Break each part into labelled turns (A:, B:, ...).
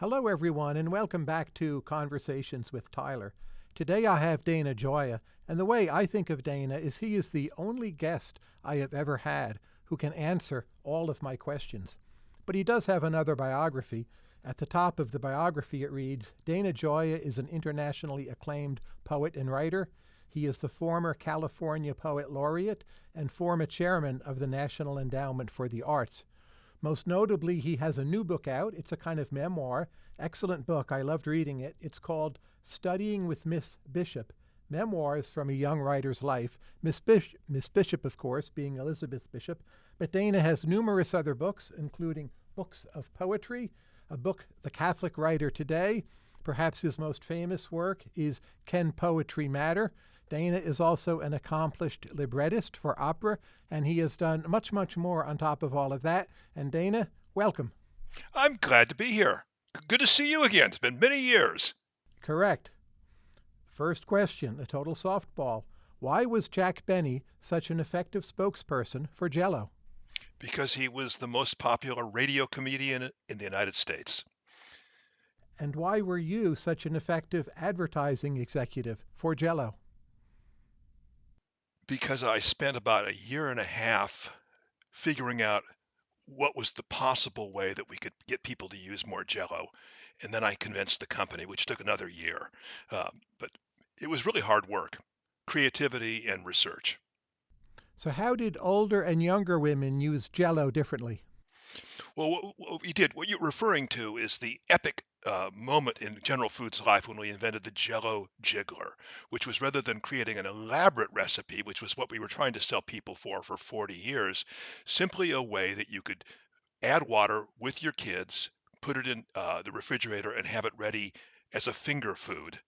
A: Hello, everyone, and welcome back to Conversations with Tyler. Today I have Dana Gioia, and the way I think of Dana is he is the only guest I have ever had who can answer all of my questions. But he does have another biography. At the top of the biography, it reads Dana Gioia is an internationally acclaimed poet and writer. He is the former California Poet Laureate and former chairman of the National Endowment for the Arts. Most notably, he has a new book out. It's a kind of memoir. Excellent book. I loved reading it. It's called Studying with Miss Bishop Memoirs from a Young Writer's Life. Miss, Bish- Miss Bishop, of course, being Elizabeth Bishop. But Dana has numerous other books, including books of poetry, a book, The Catholic Writer Today. Perhaps his most famous work is Can Poetry Matter? Dana is also an accomplished librettist for opera, and he has done much, much more on top of all of that. And Dana, welcome.
B: I'm glad to be here. Good to see you again. It's been many years.
A: Correct. First question, a total softball. Why was Jack Benny such an effective spokesperson for Jello?
B: Because he was the most popular radio comedian in the United States.
A: And why were you such an effective advertising executive for Jello?
B: Because I spent about a year and a half figuring out what was the possible way that we could get people to use more Jello, and then I convinced the company, which took another year. Um, but it was really hard work, creativity and research.
A: So, how did older and younger women use Jello differently?
B: Well, what, what we did, what you're referring to is the epic uh, moment in General Foods' life when we invented the Jello Jiggler, which was rather than creating an elaborate recipe, which was what we were trying to sell people for for 40 years, simply a way that you could add water with your kids, put it in uh, the refrigerator, and have it ready as a finger food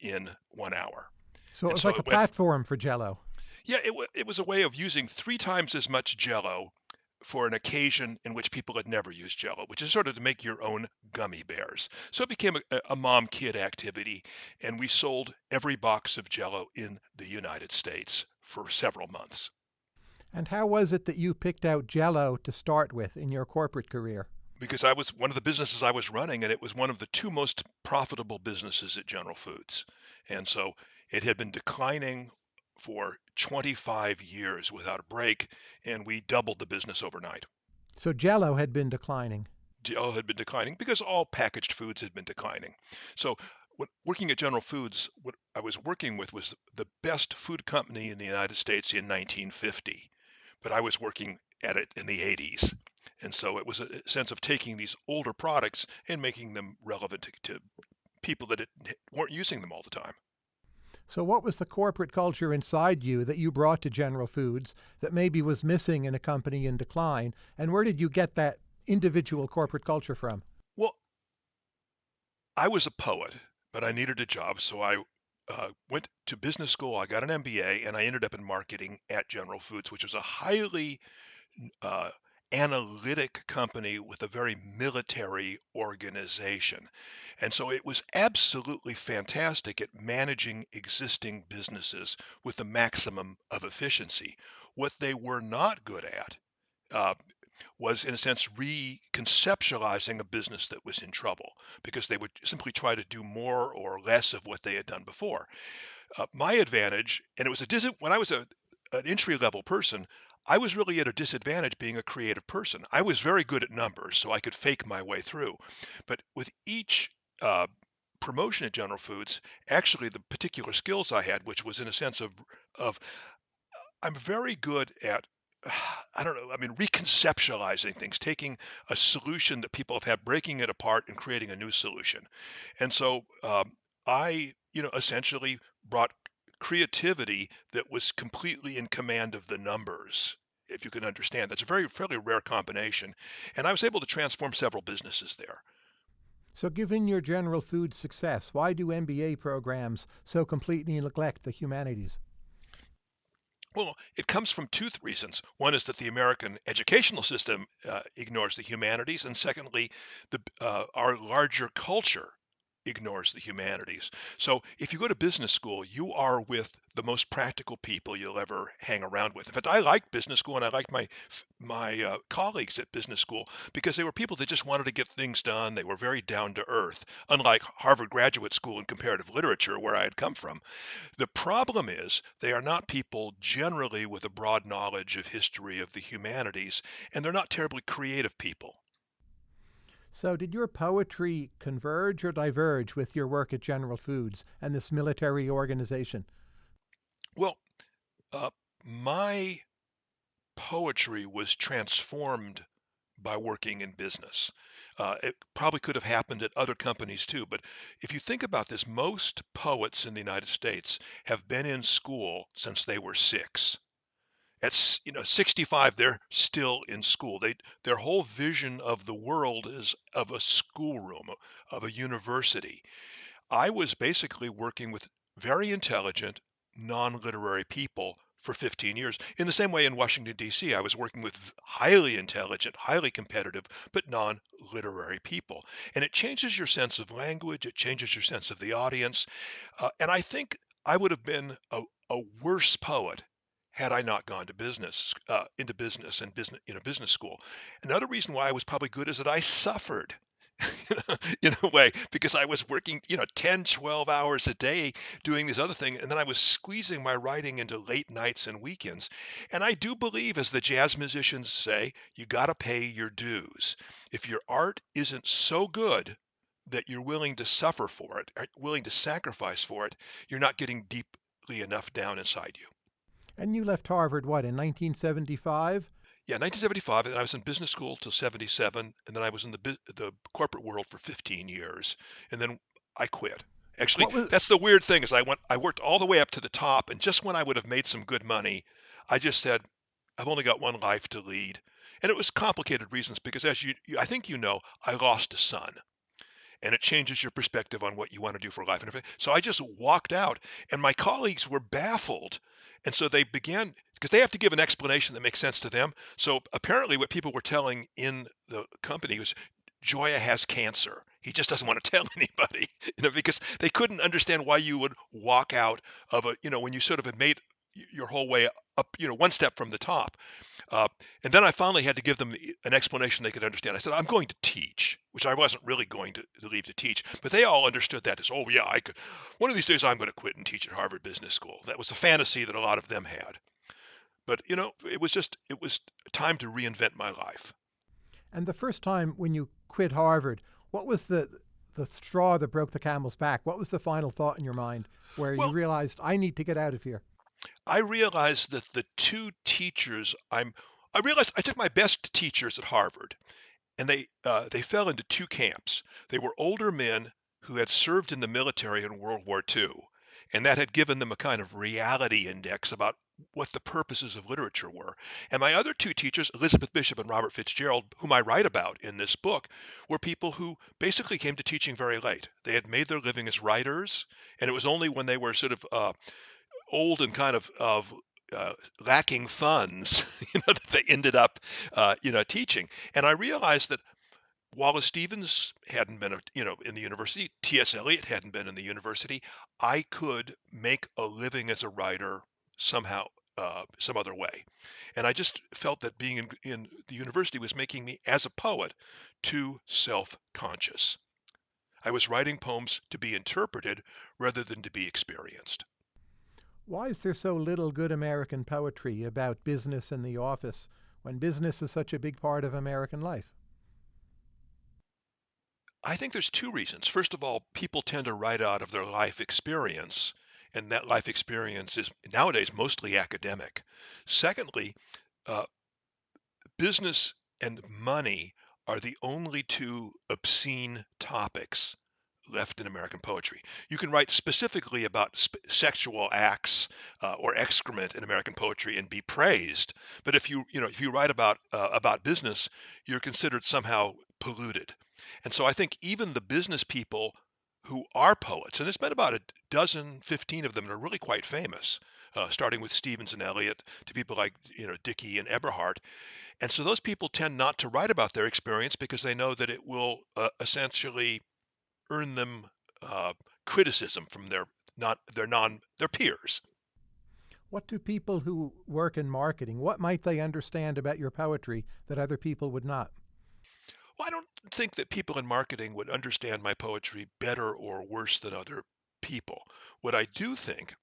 B: in one hour.
A: So it was so like it a went, platform for Jello.
B: Yeah, it, it was a way of using three times as much Jello for an occasion in which people had never used Jello, which is sort of to make your own gummy bears. So it became a, a mom kid activity, and we sold every box of Jello in the United States for several months.
A: And how was it that you picked out Jello to start with in your corporate career?
B: Because I was one of the businesses I was running, and it was one of the two most profitable businesses at General Foods. And so it had been declining for 25 years without a break, and we doubled the business overnight.
A: So Jello had been declining.
B: Jello had been declining because all packaged foods had been declining. So when working at General Foods, what I was working with was the best food company in the United States in 1950, but I was working at it in the 80s. And so it was a sense of taking these older products and making them relevant to, to people that weren't using them all the time.
A: So, what was the corporate culture inside you that you brought to General Foods that maybe was missing in a company in decline? And where did you get that individual corporate culture from?
B: Well, I was a poet, but I needed a job. So I uh, went to business school. I got an MBA, and I ended up in marketing at General Foods, which was a highly uh, analytic company with a very military organization. And so it was absolutely fantastic at managing existing businesses with the maximum of efficiency. What they were not good at uh, was, in a sense, reconceptualizing a business that was in trouble because they would simply try to do more or less of what they had done before. Uh, my advantage, and it was a dis- when I was a, an entry level person, I was really at a disadvantage being a creative person. I was very good at numbers, so I could fake my way through. But with each uh, promotion at General Foods, actually the particular skills I had, which was in a sense of of I'm very good at I don't know, I mean, reconceptualizing things, taking a solution that people have had, breaking it apart and creating a new solution. And so um, I, you know, essentially brought creativity that was completely in command of the numbers if you can understand. That's a very fairly rare combination and i was able to transform several businesses there.
A: So given your general food success why do mba programs so completely neglect the humanities?
B: Well, it comes from two reasons. One is that the American educational system uh, ignores the humanities, and secondly, the, uh, our larger culture ignores the humanities. So if you go to business school, you are with the most practical people you'll ever hang around with. In fact, I liked business school and I liked my my uh, colleagues at business school because they were people that just wanted to get things done. They were very down to earth, unlike Harvard Graduate School in comparative literature where I had come from. The problem is they are not people generally with a broad knowledge of history of the humanities and they're not terribly creative people.
A: So, did your poetry converge or diverge with your work at General Foods and this military organization?
B: Well, uh, my poetry was transformed by working in business. Uh, it probably could have happened at other companies too, but if you think about this, most poets in the United States have been in school since they were six at you know 65 they're still in school. They their whole vision of the world is of a schoolroom of a university. I was basically working with very intelligent non-literary people for 15 years. In the same way in washington d.c i was working with highly intelligent highly competitive but non-literary people. And it changes your sense of language it changes your sense of the audience. Uh, and i think i would have been a, a worse poet had I not gone to business, uh, into business and business, you know, business school. Another reason why I was probably good is that I suffered in a way because I was working, you know, 10, 12 hours a day doing this other thing. And then I was squeezing my writing into late nights and weekends. And I do believe, as the jazz musicians say, you got to pay your dues. If your art isn't so good that you're willing to suffer for it, willing to sacrifice for it, you're not getting deeply enough down inside you.
A: And you left Harvard, what, in 1975?
B: Yeah, 1975, and I was in business school till 77, and then I was in the the corporate world for 15 years, and then I quit. Actually, was... that's the weird thing is I went I worked all the way up to the top, and just when I would have made some good money, I just said, I've only got one life to lead, and it was complicated reasons because as you I think you know, I lost a son, and it changes your perspective on what you want to do for life. And so I just walked out, and my colleagues were baffled and so they began because they have to give an explanation that makes sense to them. So apparently, what people were telling in the company was Gioia has cancer. He just doesn't want to tell anybody, you know, because they couldn't understand why you would walk out of a, you know, when you sort of had made your whole way up, you know, one step from the top. Uh, and then I finally had to give them an explanation they could understand. I said, I'm going to teach, which I wasn't really going to, to leave to teach, but they all understood that as, oh yeah, I could. One of these days I'm going to quit and teach at Harvard Business School. That was a fantasy that a lot of them had. But you know, it was just it was time to reinvent my life.
A: And the first time when you quit Harvard, what was the the straw that broke the camel's back? What was the final thought in your mind where well, you realized I need to get out of here?
B: I realized that the two teachers I'm I realized I took my best teachers at Harvard, and they uh, they fell into two camps. They were older men who had served in the military in World War II, and that had given them a kind of reality index about what the purposes of literature were. And my other two teachers, Elizabeth Bishop and Robert Fitzgerald, whom I write about in this book, were people who basically came to teaching very late. They had made their living as writers, and it was only when they were sort of uh, old and kind of of uh, lacking funds, you know, that they ended up, uh, you know, teaching. And I realized that Wallace Stevens hadn't been, you know, in the university. T.S. Eliot hadn't been in the university. I could make a living as a writer somehow, uh, some other way. And I just felt that being in, in the university was making me, as a poet, too self-conscious. I was writing poems to be interpreted rather than to be experienced.
A: Why is there so little good American poetry about business and the office when business is such a big part of American life?
B: I think there's two reasons. First of all, people tend to write out of their life experience, and that life experience is nowadays mostly academic. Secondly, uh, business and money are the only two obscene topics left in American poetry. You can write specifically about sp- sexual acts uh, or excrement in American poetry and be praised, but if you you know if you write about uh, about business, you're considered somehow polluted. And so I think even the business people who are poets, and there's been about a dozen, 15 of them that are really quite famous, uh, starting with Stevens and Eliot to people like you know Dickey and Eberhard. And so those people tend not to write about their experience because they know that it will uh, essentially earn them uh, criticism from their not their non their peers.
A: What do people who work in marketing, what might they understand about your poetry that other people would not?
B: Well, I don't think that people in marketing would understand my poetry better or worse than other people. What I do think,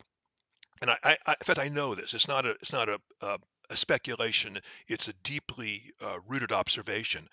B: and I, I, I in fact, I know this. It's not a, it's not a, a, a speculation. It's a deeply uh, rooted observation.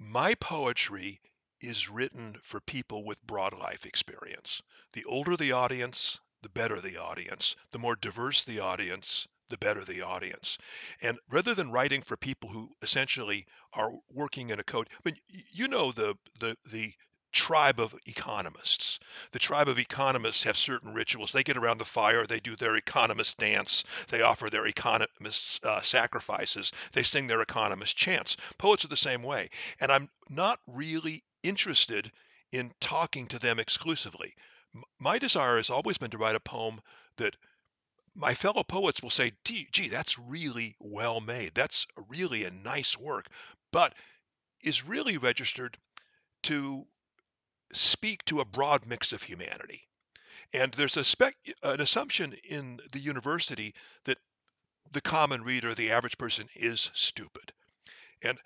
B: My poetry is written for people with broad life experience. The older the audience, the better the audience. The more diverse the audience, the better the audience. And rather than writing for people who essentially are working in a code, I mean, you know the the the tribe of economists. The tribe of economists have certain rituals. They get around the fire, they do their economist dance, they offer their economist uh, sacrifices, they sing their economist chants. Poets are the same way. And I'm not really interested in talking to them exclusively. My desire has always been to write a poem that my fellow poets will say, gee, that's really well made. That's really a nice work, but is really registered to speak to a broad mix of humanity. And there's a spec, an assumption in the university that the common reader, the average person, is stupid. And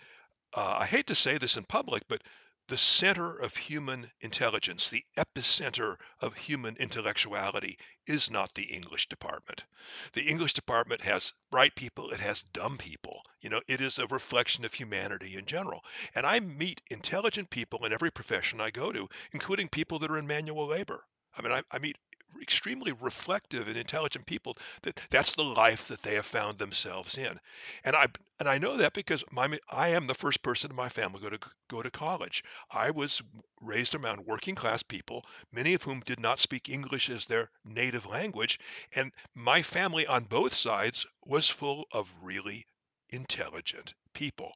B: uh, I hate to say this in public, but the center of human intelligence, the epicenter of human intellectuality is not the English department. The English department has bright people, it has dumb people. You know, it is a reflection of humanity in general. And I meet intelligent people in every profession I go to, including people that are in manual labor. I mean, I, I meet extremely reflective and intelligent people that that's the life that they have found themselves in. And i and i know that because my i am the first person in my family go to go to college. I was raised around working class people many of whom did not speak english as their native language and my family on both sides was full of really intelligent people.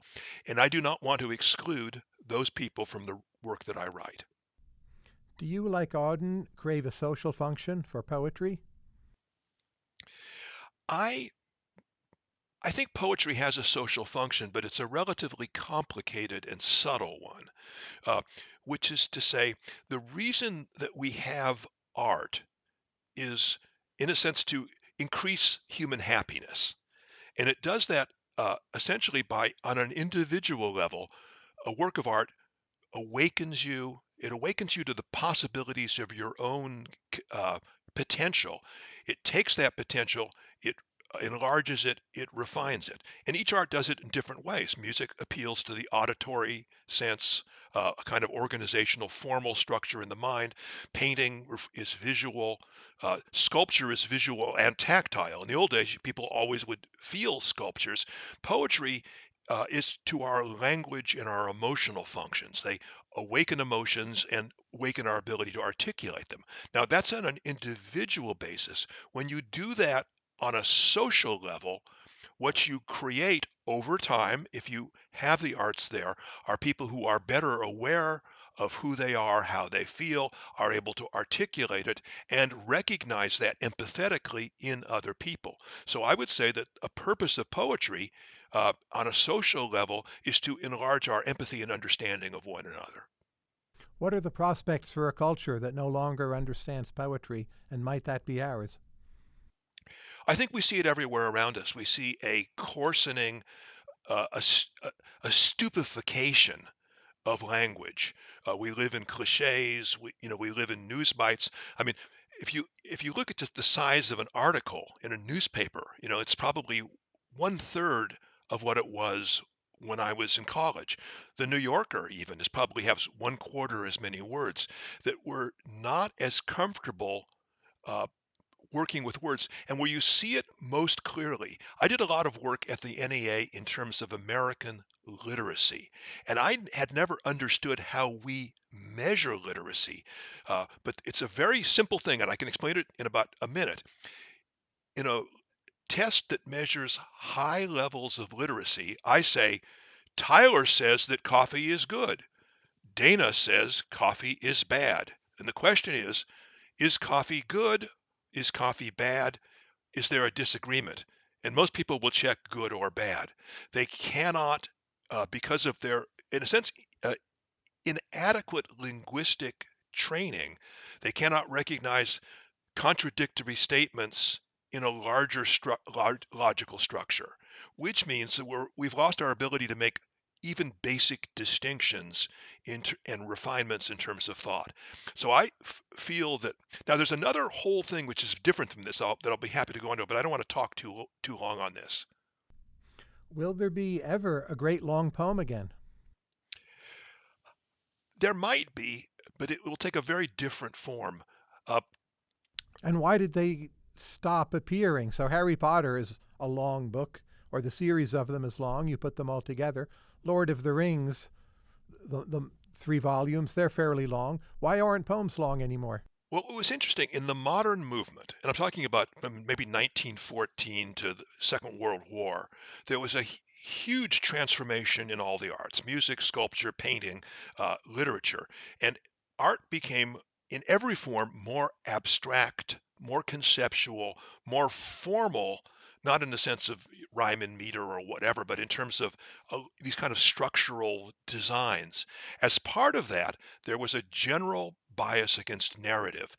B: And i do not want to exclude those people from the work that i write
A: do you, like Auden, crave a social function for poetry?
B: I I think poetry has a social function, but it's a relatively complicated and subtle one, uh, which is to say, the reason that we have art is, in a sense, to increase human happiness. And it does that uh, essentially by, on an individual level, a work of art awakens you it awakens you to the possibilities of your own uh, potential. It takes that potential, it enlarges it, it refines it. And each art does it in different ways. Music appeals to the auditory sense, uh, a kind of organizational formal structure in the mind. Painting is visual. Uh, sculpture is visual and tactile. In the old days, people always would feel sculptures. Poetry uh, is to our language and our emotional functions. They awaken emotions and awaken our ability to articulate them. Now, that's on an individual basis. When you do that on a social level, what you create over time, if you have the arts there, are people who are better aware of who they are, how they feel, are able to articulate it, and recognize that empathetically in other people. So I would say that a purpose of poetry uh, on a social level is to enlarge our empathy and understanding of one another.
A: What are the prospects for a culture that no longer understands poetry, and might that be ours?
B: I think we see it everywhere around us. We see a coarsening, uh, a, a, stupefaction of language. Uh, we live in cliches. We, you know, we live in news bites. I mean, if you if you look at just the size of an article in a newspaper, you know, it's probably one third of what it was when I was in college. The New Yorker even is probably has one quarter as many words that were not as comfortable uh, working with words and where you see it most clearly. I did a lot of work at the NEA in terms of American literacy, and I had never understood how we measure literacy. Uh, but it's a very simple thing, and I can explain it in about a minute. In a test that measures high levels of literacy, I say, Tyler says that coffee is good. Dana says coffee is bad. And the question is, is coffee good? Is coffee bad? Is there a disagreement? And most people will check good or bad. They cannot, uh, because of their, in a sense, uh, inadequate linguistic training. They cannot recognize contradictory statements in a larger stru- large, logical structure, which means that we're, we've lost our ability to make even basic distinctions and refinements in terms of thought. So I f- feel that now there's another whole thing which is different from this I'll, that I'll be happy to go into, but I don't want to talk too too long on this.
A: Will there be ever a great long poem again?
B: There might be, but it will take a very different form. Uh,
A: and why did they stop appearing? So Harry Potter is a long book, or the series of them is long. You put them all together. Lord of the Rings, the, the three volumes, they're fairly long. Why aren't poems long anymore?
B: Well, it was interesting in the modern movement, and I'm talking about um, maybe 1914 to the Second World War, there was a huge transformation in all the arts music, sculpture, painting, uh, literature. And art became, in every form, more abstract, more conceptual, more formal not in the sense of rhyme and meter or whatever, but in terms of uh, these kind of structural designs. As part of that, there was a general bias against narrative.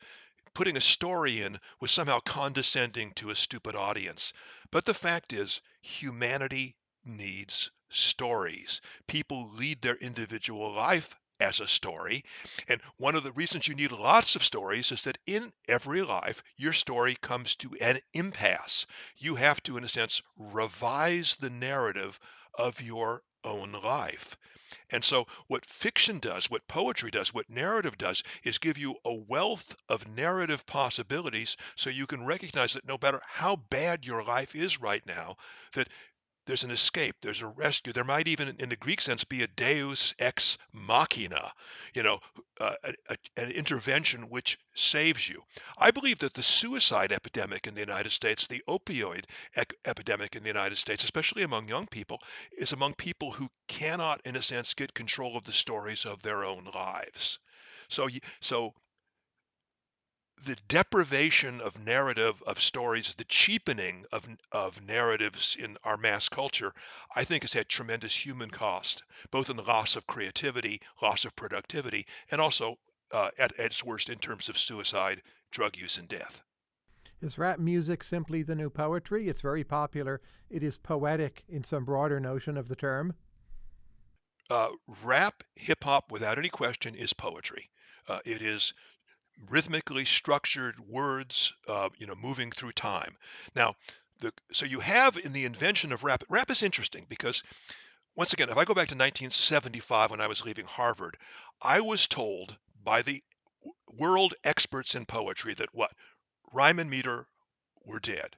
B: Putting a story in was somehow condescending to a stupid audience. But the fact is, humanity needs stories. People lead their individual life as a story. And one of the reasons you need lots of stories is that in every life, your story comes to an impasse. You have to, in a sense, revise the narrative of your own life. And so, what fiction does, what poetry does, what narrative does, is give you a wealth of narrative possibilities so you can recognize that no matter how bad your life is right now, that there's an escape, there's a rescue. There might even, in the Greek sense, be a deus ex machina, you know, uh, a, a, an intervention which saves you. I believe that the suicide epidemic in the United States, the opioid ec- epidemic in the United States, especially among young people, is among people who cannot, in a sense, get control of the stories of their own lives. So, so the deprivation of narrative of stories, the cheapening of of narratives in our mass culture, I think has had tremendous human cost, both in the loss of creativity, loss of productivity, and also uh, at, at its worst in terms of suicide, drug use, and death.
A: Is rap music simply the new poetry? It's very popular. It is poetic in some broader notion of the term.
B: Uh, rap, hip hop, without any question, is poetry. Uh, it is rhythmically structured words, uh, you know, moving through time. Now, the, so you have in the invention of rap, rap is interesting because once again, if I go back to 1975 when I was leaving Harvard, I was told by the world experts in poetry that what rhyme and meter were dead.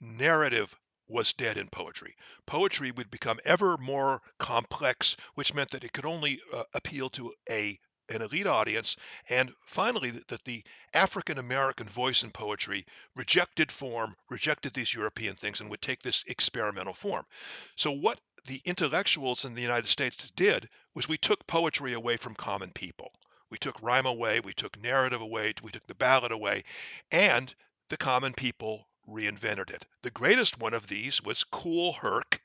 B: Narrative was dead in poetry. Poetry would become ever more complex, which meant that it could only uh, appeal to a an elite audience, and finally that the African American voice in poetry rejected form, rejected these European things, and would take this experimental form. So what the intellectuals in the United States did was we took poetry away from common people. We took rhyme away, we took narrative away, we took the ballad away, and the common people reinvented it. The greatest one of these was Kool Herc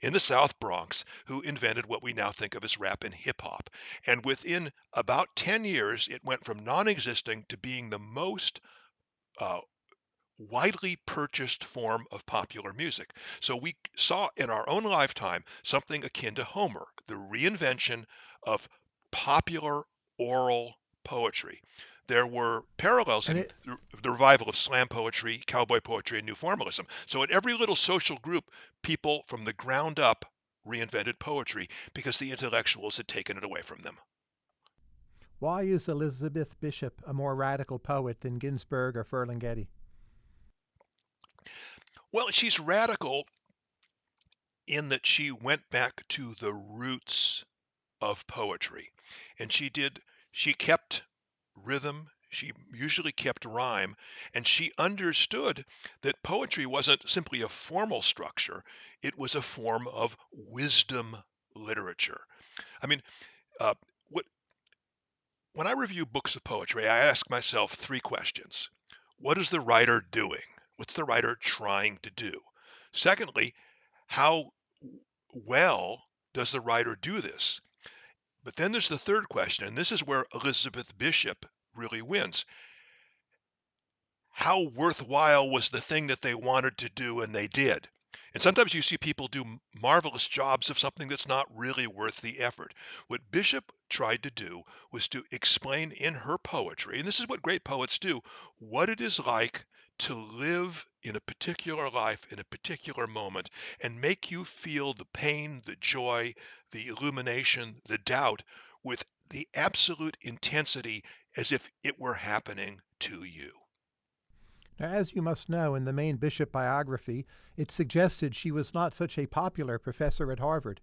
B: in the South Bronx who invented what we now think of as rap and hip hop. And within about 10 years, it went from non existing to being the most uh, widely purchased form of popular music. So we saw in our own lifetime something akin to Homer, the reinvention of popular oral poetry there were parallels in it, the revival of slam poetry, cowboy poetry, and new formalism. So at every little social group, people from the ground up reinvented poetry because the intellectuals had taken it away from them.
A: Why is Elizabeth Bishop a more radical poet than Ginsberg or Ferlinghetti?
B: Well, she's radical in that she went back to the roots of poetry. And she did, she kept rhythm. She usually kept rhyme, and she understood that poetry wasn't simply a formal structure, it was a form of wisdom literature. I mean, uh, what, when I review books of poetry, I ask myself three questions. What is the writer doing? What's the writer trying to do? Secondly, how well does the writer do this? But then there's the third question, and this is where Elizabeth Bishop really wins. How worthwhile was the thing that they wanted to do and they did? And sometimes you see people do marvelous jobs of something that's not really worth the effort. What Bishop tried to do was to explain in her poetry, and this is what great poets do, what it is like to live in a particular life in a particular moment and make you feel the pain, the joy, the illumination, the doubt with the absolute intensity as if it were happening to you.
A: Now, as you must know, in the main Bishop biography, it suggested she was not such a popular professor at Harvard.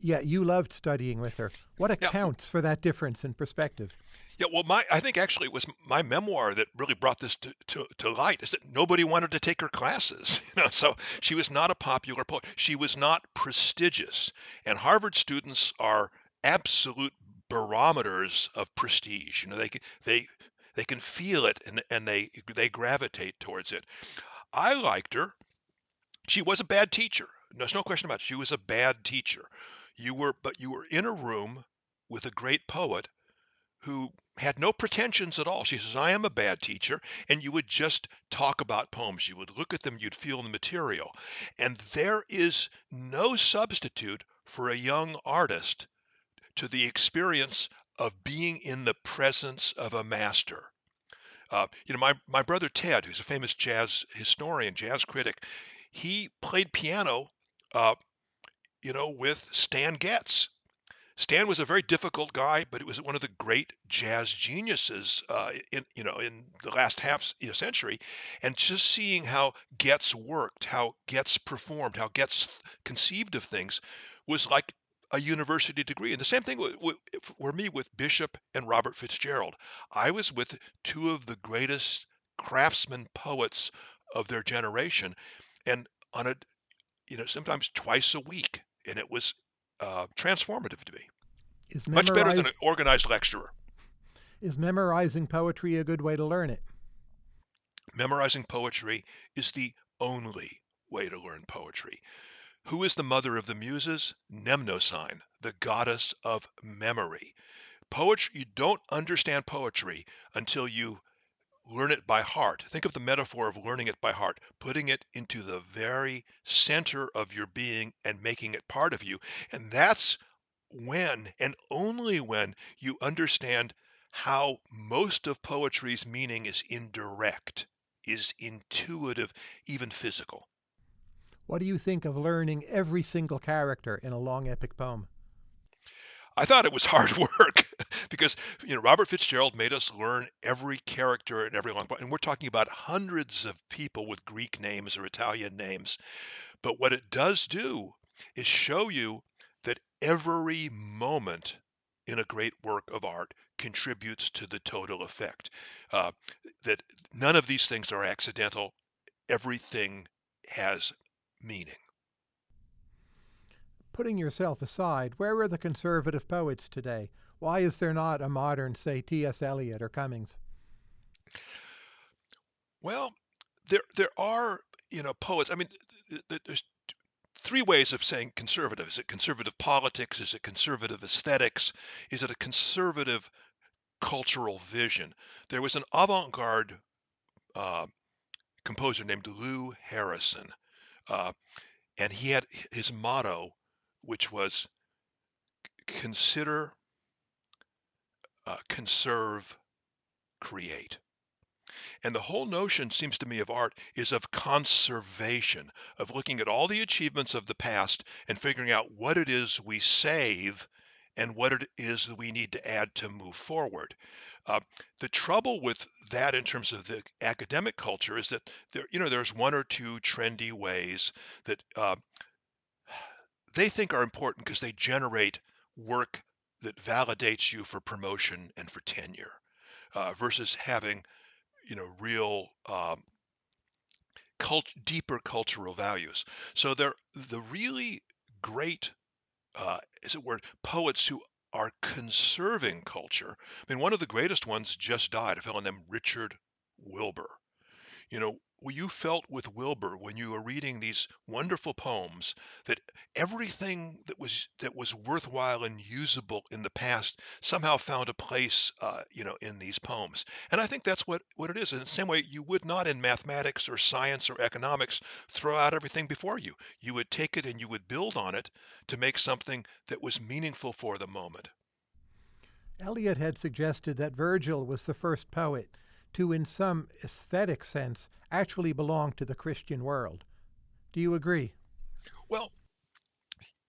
A: Yet you loved studying with her. What
B: Yeah,
A: accounts for that difference in perspective?
B: yeah. Well, my I think actually it was my memoir that really brought this to, to, to light. Is that nobody wanted to take her classes, you know. So she was not a popular poet. She was not prestigious, and Harvard students are absolute barometers of prestige. You know, they can they they can feel it and and they they gravitate towards it. I liked her. She was a bad teacher. There's no question about it. She was a bad teacher. You were, but you were in a room with a great poet who had no pretensions at all. She says, I am a bad teacher. And you would just talk about poems. You would look at them, you'd feel the material. And there is no substitute for a young artist to the experience of being in the presence of a master. Uh, you know, my, my brother Ted, who's a famous jazz historian, jazz critic, he played piano, uh, you know, with Stan Getz. Stan was a very difficult guy, but he was one of the great jazz geniuses uh, in you know in the last half you know, century, and just seeing how Getz worked, how Getz performed, how Getz conceived of things, was like a university degree. And the same thing for me with Bishop and Robert Fitzgerald. I was with two of the greatest craftsmen poets of their generation, and on a you know sometimes twice a week, and it was uh, transformative to me.
A: Is
B: Much better than an organized lecturer.
A: is memorizing poetry a good way to learn it?
B: Memorizing poetry is the only way to learn poetry. Who is the mother of the muses? Mnemosyne, the goddess of memory. Poetry, you don't understand poetry until you learn it by heart. Think of the metaphor of learning it by heart, putting it into the very center of your being and making it part of you. And that's when and only when you understand how most of poetry's meaning is indirect, is intuitive, even physical.
A: What do you think of learning every single character in a long epic poem?
B: I thought it was hard work because you know Robert Fitzgerald made us learn every character in every long and we're talking about hundreds of people with Greek names or Italian names. But what it does do is show you that every moment in a great work of art contributes to the total effect. Uh, that none of these things are accidental. Everything has meaning.
A: Putting yourself aside, where are the conservative poets today? Why is there not a modern, say, T.S. Eliot or Cummings?
B: Well, there there are you know poets. I mean, th- th- there's three ways of saying conservative. Is it conservative politics? Is it conservative aesthetics? Is it a conservative cultural vision? There was an avant-garde uh, composer named Lou Harrison, uh, and he had his motto, which was consider, uh, conserve, create. And the whole notion, seems to me, of art is of conservation, of looking at all the achievements of the past and figuring out what it is we save and what it is that we need to add to move forward. Uh, the trouble with that in terms of the academic culture is that there, you know, there's one or two trendy ways that uh, they think are important because they generate work that validates you for promotion and for tenure uh, versus having you know real um, cult- deeper cultural values. So they're the really great uh, as it were poets who are conserving culture i mean one of the greatest ones just died a fellow named richard wilbur you know, you felt with Wilbur when you were reading these wonderful poems that everything that was that was worthwhile and usable in the past somehow found a place, uh, you know, in these poems. And I think that's what what it is. In the same way, you would not in mathematics or science or economics throw out everything before you. You would take it and you would build on it to make something that was meaningful for the moment.
A: Eliot had suggested that Virgil was the first poet to, in some aesthetic sense, actually belong to the Christian world. Do you agree?
B: Well,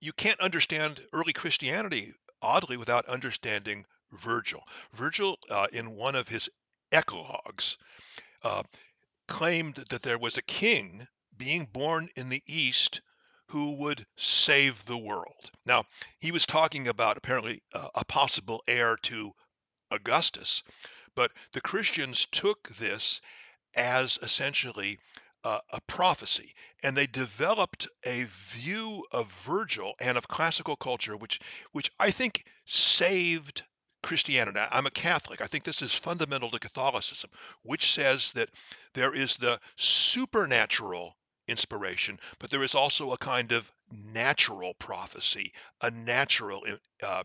B: you can't understand early Christianity, oddly, without understanding Virgil. Virgil, uh, in one of his eclogues, uh, claimed that there was a king being born in the East who would save the world. Now, he was talking about apparently uh, a possible heir to Augustus, but the Christians took this as essentially uh, a prophecy, and they developed a view of Virgil and of classical culture, which which I think saved Christianity. I'm a Catholic. I think this is fundamental to Catholicism, which says that there is the supernatural inspiration, but there is also a kind of natural prophecy, a natural uh,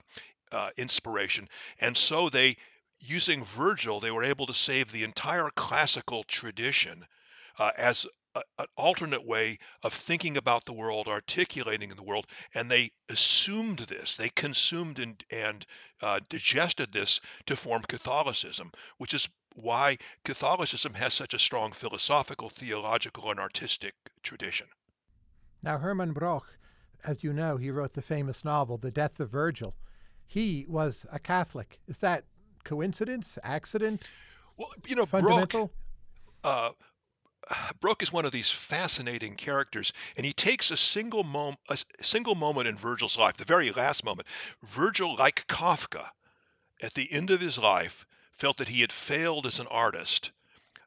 B: uh, inspiration. And so they using Virgil, they were able to save the entire classical tradition uh, as a, an alternate way of thinking about the world, articulating in the world, and they assumed this, they consumed and, and uh, digested this to form Catholicism, which is why Catholicism has such a strong philosophical, theological, and artistic tradition.
A: Now, Hermann Broch, as you know, he wrote the famous novel, The Death of Virgil. He was a Catholic. Is that coincidence, accident?
B: Well, you know, fundamental. Broch, uh, Broch is one of these fascinating characters, and he takes a single moment, a single moment in Virgil's life, the very last moment. Virgil, like Kafka, at the end of his life, felt that he had failed as an artist.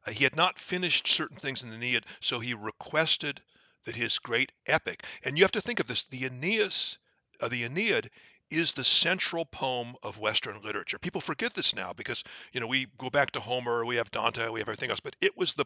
B: Uh, he had not finished certain things in the Aeneid, so he requested that his great epic, and you have to think of this: the Aeneas, uh, the Aeneid is the central poem of Western literature. People forget this now because you know we go back to Homer, we have Dante, we have everything else, but it was the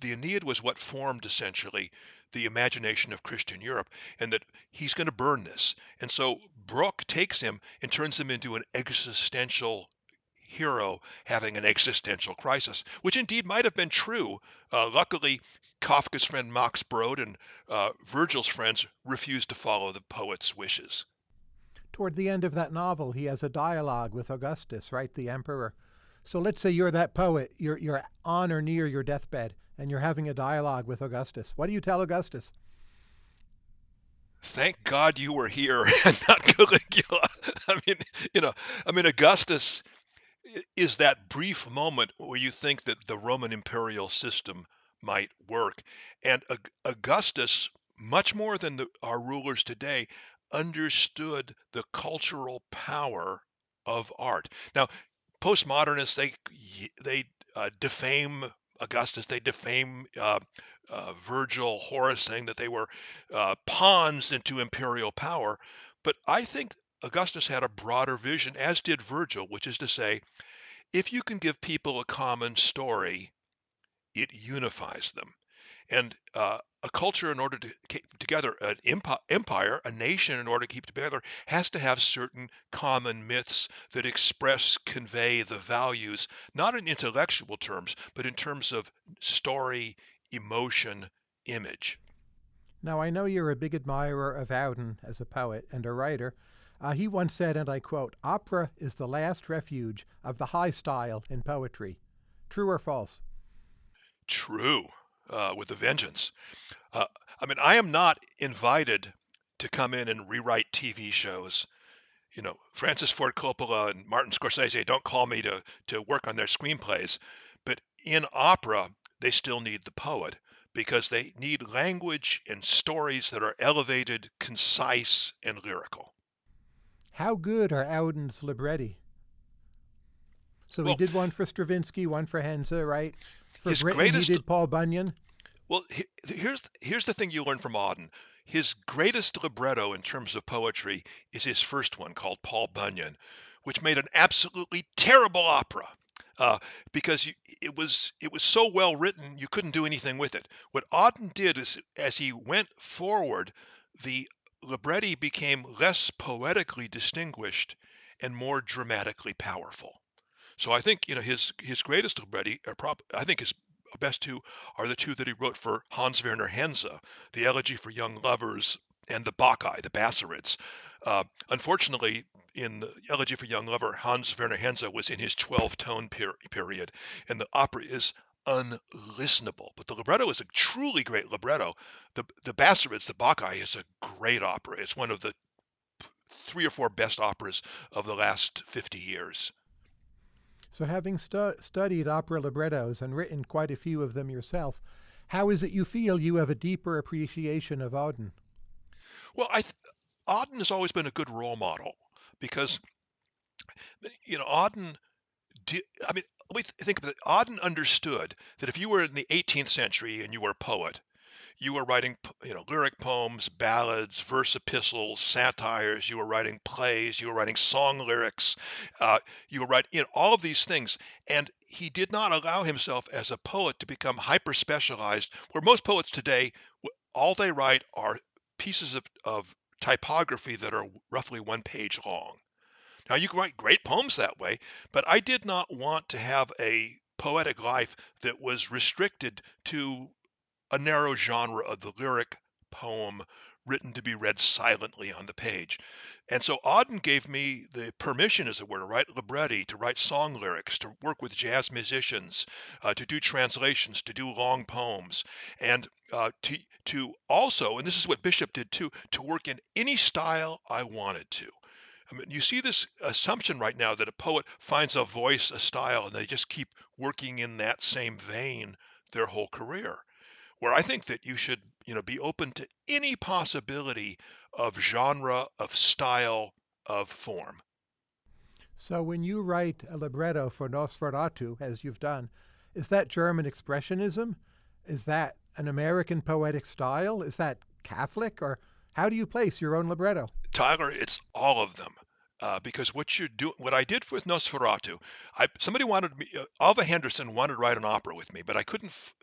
B: the Aeneid was what formed essentially the imagination of Christian Europe, and that he's going to burn this. And so Broch takes him and turns him into an existential hero having an existential crisis, which indeed might have been true. Uh, luckily, Kafka's friend Max Brod and uh, Virgil's friends refused to follow the poet's wishes
A: toward the end of that novel, he has a dialogue with Augustus, right, the emperor. So let's say you're that poet, you're, you're on or near your deathbed, and you're having a dialogue with Augustus. What do you tell Augustus?
B: Thank God you were here and not Caligula. I mean, you know, I mean, Augustus is that brief moment where you think that the Roman imperial system might work. And Augustus, much more than the, our rulers today, understood the cultural power of art. Now, postmodernists they they uh, defame Augustus, they defame uh, uh, Virgil, Horace, saying that they were uh, pawns into imperial power. But I think Augustus had a broader vision, as did Virgil, which is to say, if you can give people a common story, it unifies them. And uh, a culture, in order to keep together, an empire, a nation, in order to keep together, has to have certain common myths that express, convey the values, not in intellectual terms, but in terms of story, emotion, image.
A: Now, I know you're a big admirer of Auden as a poet and a writer. Uh, he once said, and I quote, Opera is the last refuge of the high style in poetry. True or false?
B: True uh, with a vengeance. Uh, I mean, I am not invited to come in and rewrite TV shows. You know, Francis Ford Coppola and Martin Scorsese don't call me to to work on their screenplays, but in opera they still need the poet because they need language and stories that are elevated, concise, and lyrical.
A: How good are Auden's libretti? So well, he did one for Stravinsky, one for Henze, right? For his Britten, greatest, he did Paul Bunyan.
B: Well, here's here's the thing you learn from Auden. His greatest libretto in terms of poetry is his first one called Paul Bunyan, which made an absolutely terrible opera. uh, because you, it was it was so well written you couldn't do anything with it. What Auden did is, as he went forward, the libretti became less poetically distinguished and more dramatically powerful. So I think you know his his greatest libretti are prop. I think his best two are the two that he wrote for Hans Werner Henze, the Elegy for Young Lovers and the Bacchae, the Bassarids. Uh, unfortunately, in the Elegy for Young Lover, Hans Werner Henze was in his 12 tone per- period, and the opera is unlistenable. But the libretto is a truly great libretto. The the Bassarids, the Bacchae, is a great opera. It's one of the three or four best operas of the last 50 years.
A: So, having stu- studied opera librettos and written quite a few of them yourself, how is it you feel you have a deeper appreciation of Auden?
B: Well, I Auden has always been a good role model because you know Auden. Di- I mean, let me th- think of it. Auden understood that if you were in the 18th century and you were a poet, you were writing you know lyric poems ballads verse epistles satires you were writing plays you were writing song lyrics uh, you were writing you know, all of these things. And he did not allow himself as a poet to become hyper specialized where most poets today all they write are pieces of, of typography that are roughly one page long. Now you can write great poems that way but i did not want to have a poetic life that was restricted to a narrow genre of the lyric poem written to be read silently on the page. And so Auden gave me the permission, as it were, to write libretti, to write song lyrics, to work with jazz musicians, uh, to do translations, to do long poems, and uh, to to also, and this is what Bishop did too, to work in any style I wanted to. I mean, you see this assumption right now that a poet finds a voice, a style, and they just keep working in that same vein their whole career where I think that you should, you know, be open to any possibility of genre, of style, of form.
A: So when you write a libretto for Nosferatu, as you've done, is that German expressionism? Is that an American poetic style? Is that Catholic? Or how do you place your own libretto?
B: Tyler, it's all of them. Uh, because what you do, what I did with Nosferatu, I somebody wanted me, uh, Alva Henderson wanted to write an opera with me, but I couldn't f-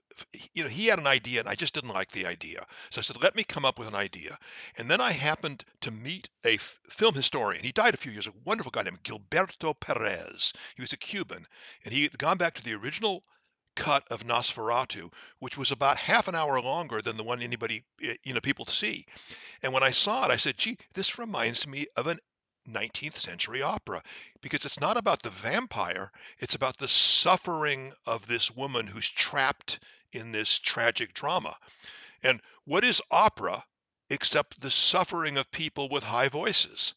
B: you know, he had an idea and I just didn't like the idea. So I said, let me come up with an idea. And then I happened to meet a f- film historian. He died a few years ago, a wonderful guy named Gilberto Perez. He was a Cuban and he had gone back to the original cut of Nosferatu, which was about half an hour longer than the one anybody, eh, you know, people see. And when I saw it, I said, gee, this reminds me of an 19th century opera because it's not about the vampire, it's about the suffering of this woman who's trapped in this tragic drama. And what is opera except the suffering of people with high voices?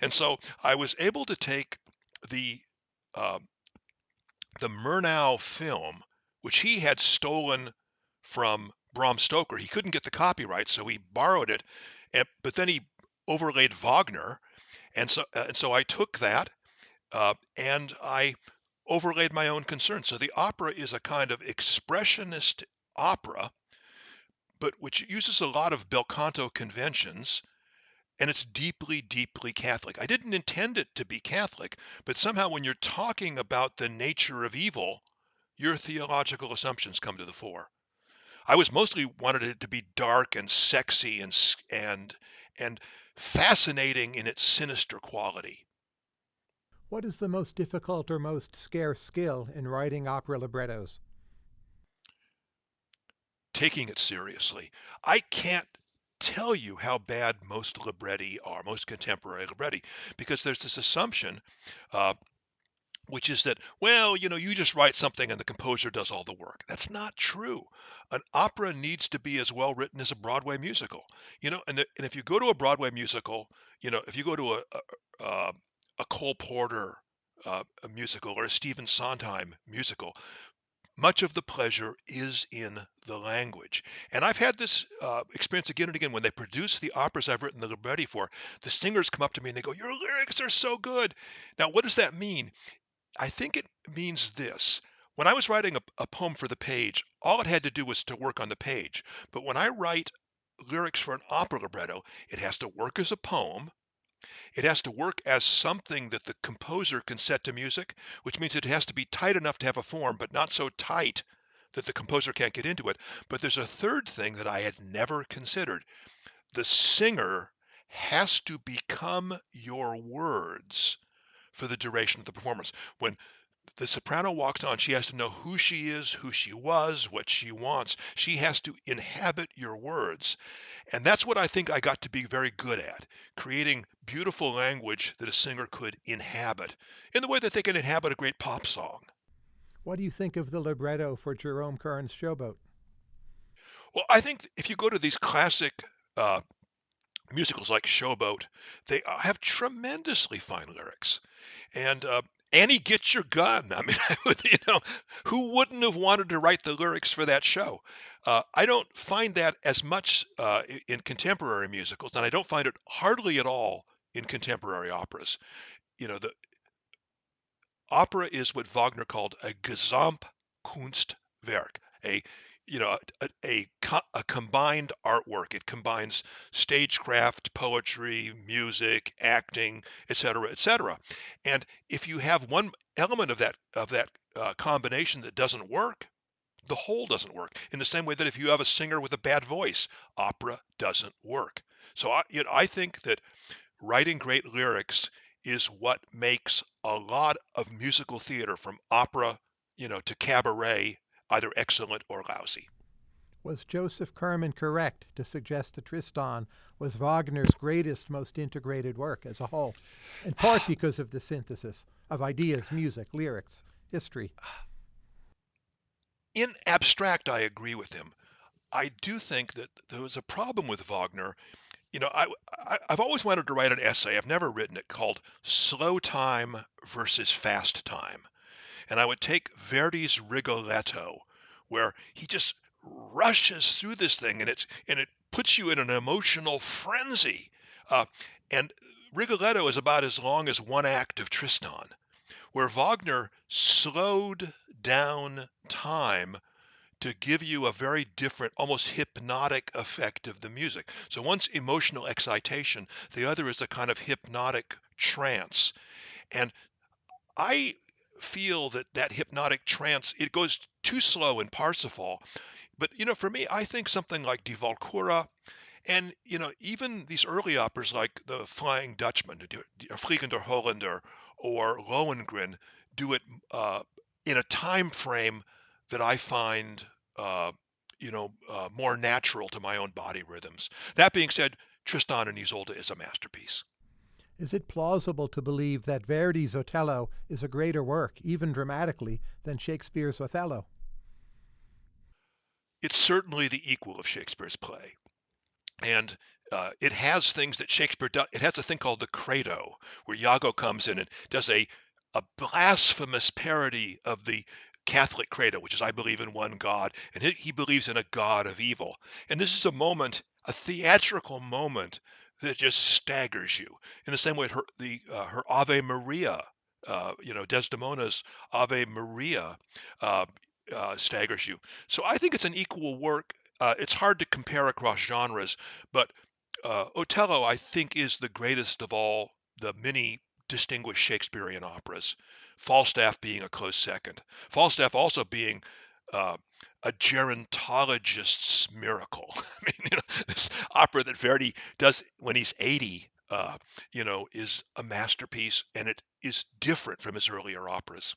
B: And so I was able to take the uh, the Murnau film, which he had stolen from Bram Stoker. He couldn't get the copyright, so he borrowed it, and, but then he overlaid Wagner, and so uh, and so I took that uh, and I overlaid my own concerns. So the opera is a kind of expressionist opera, but which uses a lot of bel canto conventions, and it's deeply, deeply Catholic. I didn't intend it to be Catholic, but somehow when you're talking about the nature of evil, your theological assumptions come to the fore. I was mostly wanted it to be dark and sexy and and and fascinating in its sinister quality.
A: What is the most difficult or most scarce skill in writing opera librettos?
B: Taking it seriously. I can't tell you how bad most libretti are, most contemporary libretti, because there's this assumption, uh, which is that, well, you know, you just write something and the composer does all the work. That's not true. An opera needs to be as well written as a Broadway musical, you know, and, the, and if you go to a Broadway musical, you know, if you go to a, a, uh, a Cole Porter uh, a musical or a Stephen Sondheim musical, much of the pleasure is in the language. And I've had this uh, experience again and again when they produce the operas I've written the libretti for. The singers come up to me and they go, Your lyrics are so good. Now, what does that mean? I think it means this. When I was writing a, a poem for the page, all it had to do was to work on the page. But when I write lyrics for an opera libretto, it has to work as a poem It has to work as something that the composer can set to music, which means it has to be tight enough to have a form, but not so tight that the composer can't get into it. But there's a third thing that I had never considered. The singer has to become your words for the duration of the performance. When the soprano walks on, she has to know who she is, who she was, what she wants. She has to inhabit your words. And that's what I think I got to be very good at creating beautiful language that a singer could inhabit in the way that they can inhabit a great pop song.
A: What do you think of the libretto for Jerome Kern's Showboat?
B: Well, I think if you go to these classic uh, musicals like Showboat, they uh, have tremendously fine lyrics. And uh, Annie, get your gun. I mean, you know, who wouldn't have wanted to write the lyrics for that show? Uh, I don't find that as much uh, in contemporary musicals, and I don't find it hardly at all in contemporary operas. You know, the opera is what Wagner called a Gesamtkunstwerk, a you know a, a, a combined artwork. It combines stagecraft poetry music acting etc etc and if you have one element of that of that uh, combination that doesn't work the whole doesn't work in the same way that if you have a singer with a bad voice opera doesn't work. So i you know, i think that writing great lyrics is what makes a lot of musical theater from opera you know to cabaret either excellent or lousy.
A: Was Joseph Kerman correct to suggest that Tristan was Wagner's greatest, most integrated work as a whole, in part because of the synthesis of ideas, music, lyrics, history?
B: In abstract, I agree with him. I do think that there was a problem with Wagner. You know, I, I have always wanted to write an essay. I've never written it called "Slow Time versus Fast Time." And I would take Verdi's Rigoletto, where he just rushes through this thing, and it's and it puts you in an emotional frenzy. Uh, and Rigoletto is about as long as one act of Tristan, where Wagner slowed down time to give you a very different, almost hypnotic effect of the music. So one's emotional excitation, the other is a kind of hypnotic trance. And I feel that that hypnotic trance it goes too slow in Parsifal. But you know, for me, I think something like Die Walküre, and you know, even these early operas like the Flying Dutchman, or Fliegender Holländer, or Lohengrin, do it uh, in a time frame that I find, uh, you know, uh, more natural to my own body rhythms. That being said, Tristan and Isolde is a masterpiece.
A: Is it plausible to believe that Verdi's Otello is a greater work, even dramatically, than Shakespeare's Othello?
B: It's certainly the equal of Shakespeare's play. And uh, it has things that Shakespeare does. It has a thing called the credo, where Iago comes in and does a, a blasphemous parody of the Catholic credo, which is I believe in one God, and he, he believes in a God of evil. And this is a moment, a theatrical moment that just staggers you. In the same way, her the uh, her Ave Maria, uh, you know, Desdemona's Ave Maria uh, uh, staggers you. So I think it's an equal work. Uh, it's hard to compare across genres, but uh, Otello, I think, is the greatest of all the many distinguished Shakespearean operas. Falstaff being a close second. Falstaff also being uh, a gerontologist's miracle. I mean, you know, this opera that Verdi does when he's 80, uh, you know, is a masterpiece, and it is different from his earlier operas.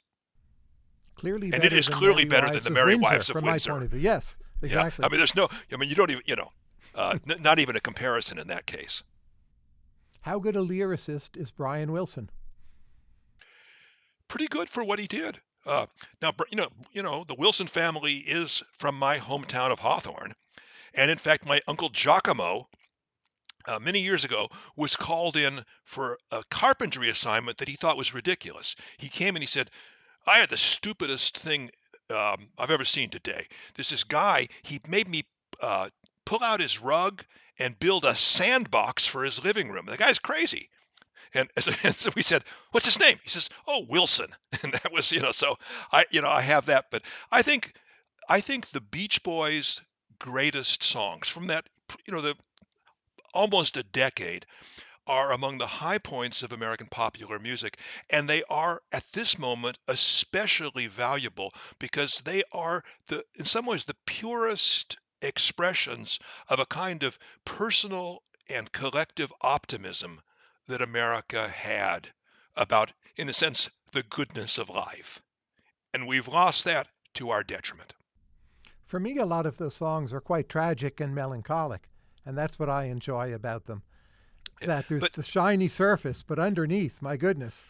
A: Clearly,
B: and it is clearly better
A: Wives
B: than the Merry
A: Windsor,
B: Wives of
A: from
B: Windsor.
A: my point of view. Yes, exactly.
B: Yeah, I mean, there's no. I mean, you don't even, you know, uh, n- not even a comparison in that case.
A: How good a lyricist is Brian Wilson?
B: Pretty good for what he did. Uh, now, you know, you know, the Wilson family is from my hometown of Hawthorne, and in fact, my uncle Giacomo, uh, many years ago, was called in for a carpentry assignment that he thought was ridiculous. He came and he said, "I had the stupidest thing um, I've ever seen today. There's this guy. He made me uh, pull out his rug and build a sandbox for his living room. The guy's crazy." And, and so we said, "What's his name?" He says, "Oh, Wilson." And that was, you know, so I, you know, I have that. But I think, I think the Beach Boys' greatest songs from that, you know, the almost a decade are among the high points of American popular music, and they are at this moment especially valuable because they are the in some ways the purest expressions of a kind of personal and collective optimism that America had about, in a sense, the goodness of life. And we've lost that to our detriment.
A: For me, a lot of those songs are quite tragic and melancholic, and that's what I enjoy about them. That there's
B: But
A: the shiny surface, but underneath, my goodness.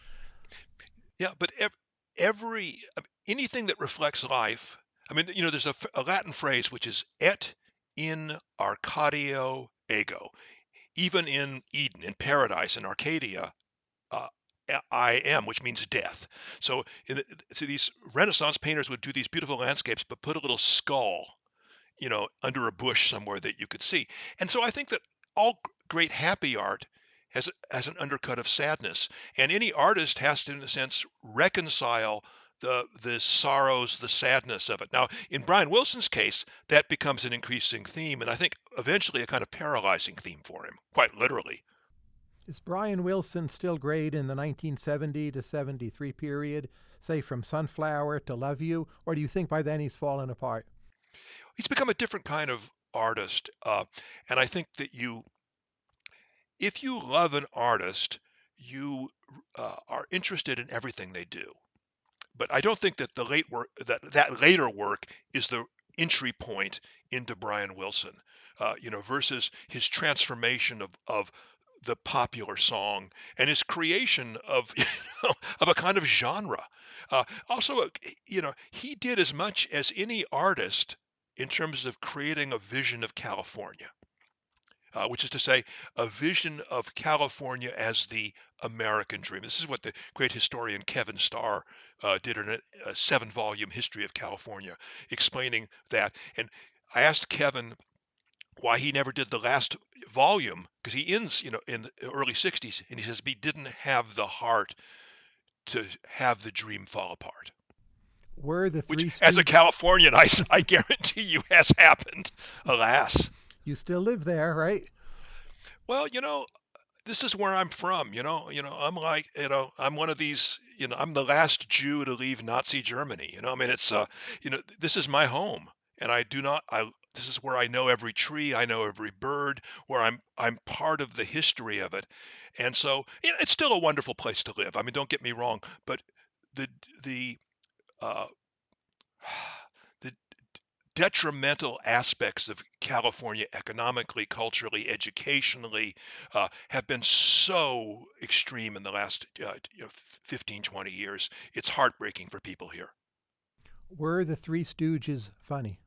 B: yeah, but ev- every um, anything that reflects life. I mean, you know, there's a Latin phrase which is "et in Arcadia ego." Even in Eden, in paradise, in Arcadia, uh, I am, which means death. So, in so these Renaissance painters would do these beautiful landscapes, but put a little skull, you know, under a bush somewhere that you could see. And so I think that all great happy art has has an undercut of sadness, and any artist has to, in a sense, reconcile the the sorrows, the sadness of it. Now, in Brian Wilson's case, that becomes an increasing theme, and I think eventually a kind of paralyzing theme for him, quite literally.
A: Is Brian Wilson still great in the 1970 to 73 period, say from Sunflower to Love You, or do you think by then he's fallen apart?
B: He's become a different kind of artist, uh, and I think that you if you love an artist, you uh, are interested in everything they do. But I don't think that the late work that that later work is the entry point into Brian Wilson, uh, you know, versus his transformation of of the popular song and his creation of you know, of a kind of genre. Uh, also, uh, you know, he did as much as any artist in terms of creating a vision of California uh, which is to say, a vision of California as the American dream. This is what the great historian Kevin Starr uh, did in a, a seven volume history of California, explaining that. And I asked Kevin why he never did the last volume because he ends, you know, in the early 60s, and he says he didn't have the heart to have the dream fall apart.
A: Were the
B: Which,
A: Three
B: as a Californian, I, I guarantee you has happened, alas.
A: You still live there, right?
B: Well, you know, this is where I'm from, you know. You know, I'm like, you know, I'm one of these, you know, I'm the last Jew to leave Nazi Germany. You know, I mean, it's, uh, you know, this is my home, and I do not, I, this is where I know every tree, I know every bird, where I'm, I'm part of the history of it, and so, you know, it's still a wonderful place to live. I mean, don't get me wrong, but the, the, uh, detrimental aspects of California economically, culturally, educationally uh, have been so extreme in the last uh, you know, 15, 20 years. It's heartbreaking for people here.
A: Were the Three Stooges funny?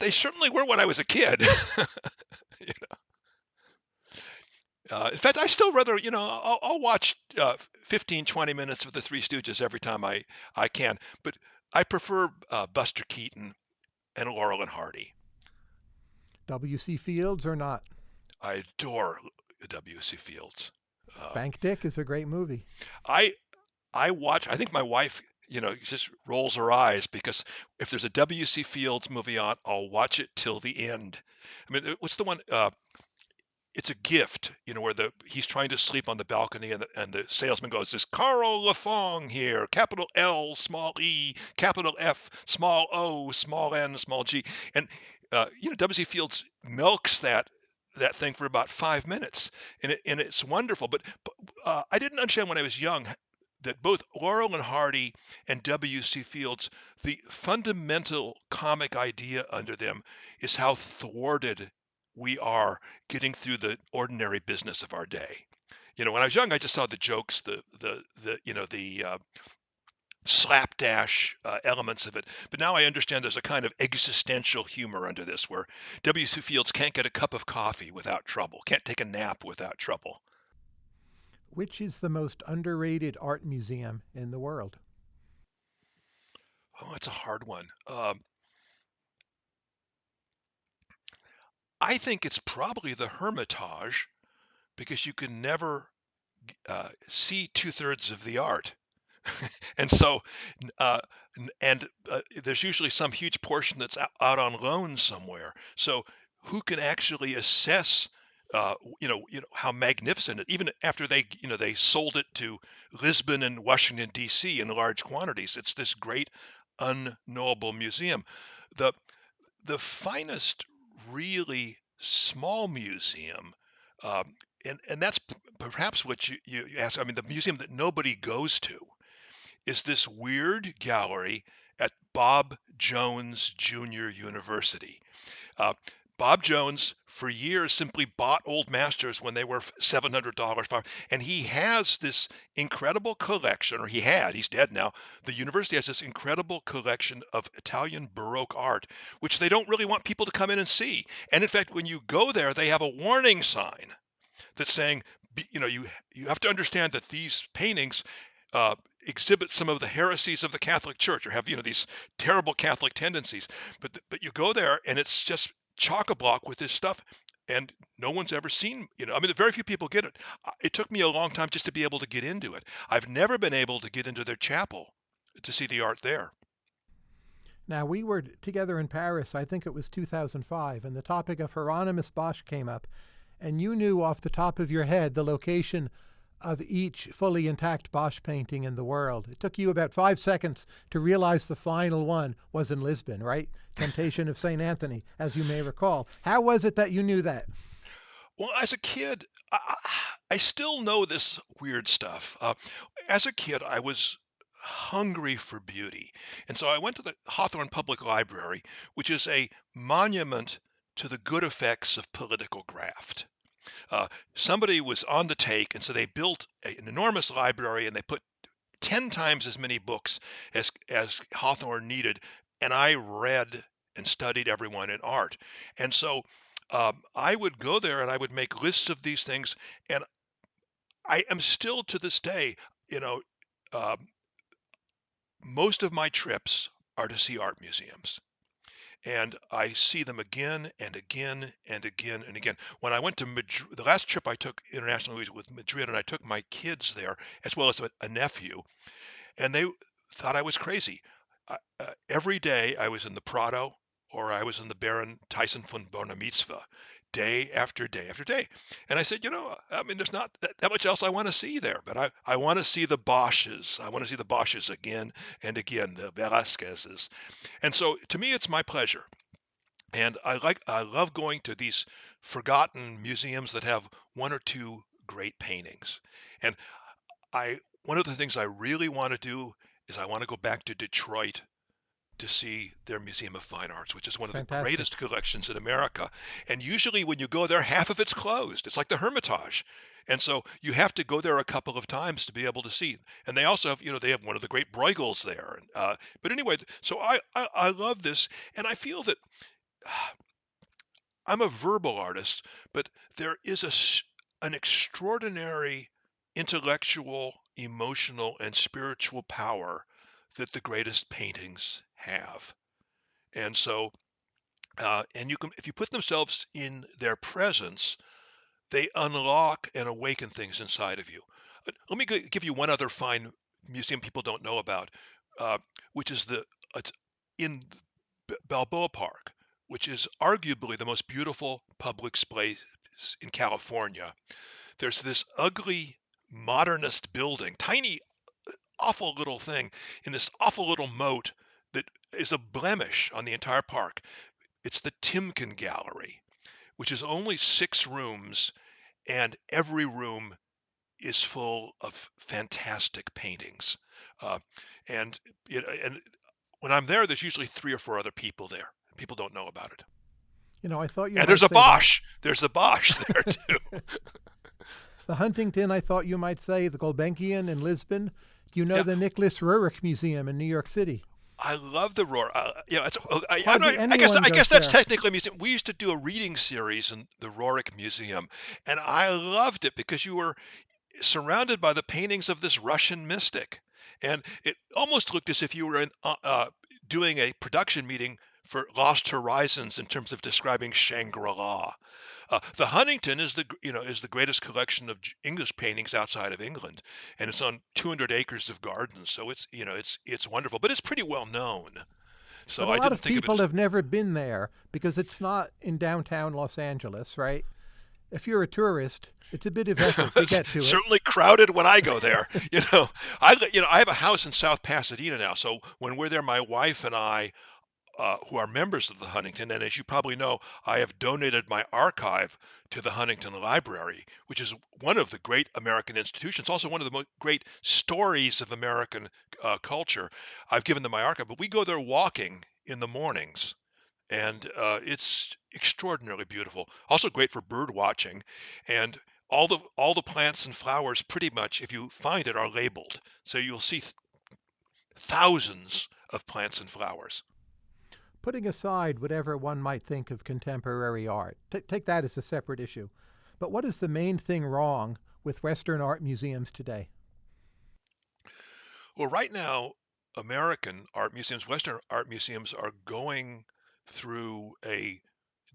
B: They certainly were when I was a kid. You know, uh, in fact, I still rather, you know, I'll, I'll watch uh, 15, 20 minutes of the Three Stooges every time I, I can, but I prefer uh, Buster Keaton and Laurel and Hardy.
A: W.C. Fields or not?
B: I adore W.C. Fields. Uh,
A: Bank Dick is a great movie.
B: I I watch. I think my wife, you know, just rolls her eyes because if there's a W.C. Fields movie on, I'll watch it till the end. I mean, what's the one? Uh, it's a gift, you know, where the he's trying to sleep on the balcony and the, and the salesman goes, "This Carl Lafong here, capital L, small e, capital F, small O, small n, small g," and uh, you know, W.C. Fields milks that that thing for about five minutes, and it, and it's wonderful. But, but uh, I didn't understand when I was young that both Laurel and Hardy and W.C. Fields, the fundamental comic idea under them is how thwarted we are getting through the ordinary business of our day. You know, when I was young, I just saw the jokes, the the the you know the uh, slapdash uh, elements of it. But now I understand there's a kind of existential humor under this, where W.C. Fields can't get a cup of coffee without trouble, can't take a nap without trouble.
A: Which is the most underrated art museum in the world?
B: Oh, it's a hard one. Um, I think it's probably the Hermitage because you can never uh, see two thirds of the art. and so, uh, and uh, there's usually some huge portion that's out on loan somewhere. So, who can actually assess uh, you know, you know how magnificent it. Even after they, you know, they sold it to Lisbon and Washington D.C. in large quantities, it's this great unknowable museum. The the finest, really small museum, um, and and that's p- perhaps what you, you ask. I mean, the museum that nobody goes to is this weird gallery at Bob Jones Junior University. Uh, Bob Jones, for years, simply bought old masters when they were $700. And he has this incredible collection, or he had, he's dead now. The university has this incredible collection of Italian Baroque art, which they don't really want people to come in and see. And in fact, when you go there, they have a warning sign that's saying, you know, you you have to understand that these paintings uh, exhibit some of the heresies of the Catholic Church or have you know these terrible Catholic tendencies. But but you go there and it's just chock a block with this stuff, and no one's ever seen. You know, I mean, very few people get it. It took me a long time just to be able to get into it. I've never been able to get into their chapel to see the art there.
A: Now, we were together in Paris, I think it was 2005, and the topic of Hieronymus Bosch came up, and you knew off the top of your head the location of each fully intact Bosch painting in the world. It took you about five seconds to realize the final one was in Lisbon, right? Temptation of St. Anthony, as you may recall. How was it that you knew that?
B: Well, as a kid, I, I still know this weird stuff. Uh, as a kid, I was hungry for beauty. And so I went to the Hawthorne Public Library, which is a monument to the good effects of political graft. Uh, somebody was on the take, and so they built a- an enormous library and they put 10 times as many books as, as Hawthorne needed. And I read and studied everyone in art. And so um, I would go there and I would make lists of these things. And I am still to this day, you know, um, most of my trips are to see art museums. And I see them again and again and again and again. When I went to Madrid, the last trip I took internationally was with Madrid, and I took my kids there as well as a, a nephew, and they thought I was crazy. Uh, every day I was in the Prado or I was in the Baron Thyssen von Bornemisza day after day after day. And I said, you know, I mean, there's not that, that much else I want to see there, but I, I want to see the Bosches. I want to see the Bosches again and again, the Velasquez's. And so to me, it's my pleasure. And I like, I love going to these forgotten museums that have one or two great paintings. And I, one of the things I really want to do is I want to go back to Detroit to see their Museum of Fine Arts, which is one
A: It's
B: of the greatest collections in America. And usually, when you go there, half of it's closed. It's like the Hermitage. And so you have to go there a couple of times to be able to see. And they also have, you know, they have one of the great Bruegels there. Uh, but anyway, so I, I I love this, and I feel that I'm a verbal artist, but there is a an extraordinary intellectual, emotional, and spiritual power that the greatest paintings have. And so, uh, and you can, if you put themselves in their presence, they unlock and awaken things inside of you. Uh, Let me give you one other fine museum people don't know about, uh, which is the it's in Balboa Park, which is arguably the most beautiful public space in California. There's this ugly modernist building, tiny, awful little thing in this awful little moat that is a blemish on the entire park. It's the Timken Gallery, which is only six rooms, and every room is full of fantastic paintings. Uh, and it, and when I'm there, there's usually three or four other people there. People don't know about it.
A: You know, I thought you
B: And there's a Bosch. There's a Bosch there too.
A: the Huntington, I thought you might say the Gulbenkian in Lisbon. Do you know
B: Yeah.
A: the Nicholas Roerich Museum in New York City?
B: I love the roar. Uh, you know, it's, uh, I, not, I guess I guess that's
A: there.
B: technically a museum. We used to do a reading series in the Roerich Museum, and I loved it because you were surrounded by the paintings of this Russian mystic, and it almost looked as if you were in, uh, uh, doing a production meeting for Lost Horizons in terms of describing Shangri-La. Uh, the Huntington is the you know is the greatest collection of English paintings outside of England, and it's on 200 acres of gardens, so it's you know it's it's wonderful, but it's pretty well known.
A: But
B: So
A: a
B: I
A: lot of
B: of
A: people
B: as
A: have never been there because it's not in downtown Los Angeles, right? If you're a tourist, it's a bit of effort to get to it.
B: Certainly crowded when I go there. You know, I you know I have a house in South Pasadena now, so when we're there, my wife and I uh, who are members of the Huntington. And as you probably know, I have donated my archive to the Huntington Library, which is one of the great American institutions, also one of the great stories of American uh, culture. I've given them my archive, but we go there walking in the mornings. And uh, it's extraordinarily beautiful. Also great for bird watching, and all the all the plants and flowers, pretty much, if you find it, are labeled. So you'll see th- thousands of plants and flowers
A: putting aside whatever one might think of contemporary art, t- take that as a separate issue. But what is the main thing wrong with Western art museums today?
B: Well, right now, American art museums, Western art museums are going through a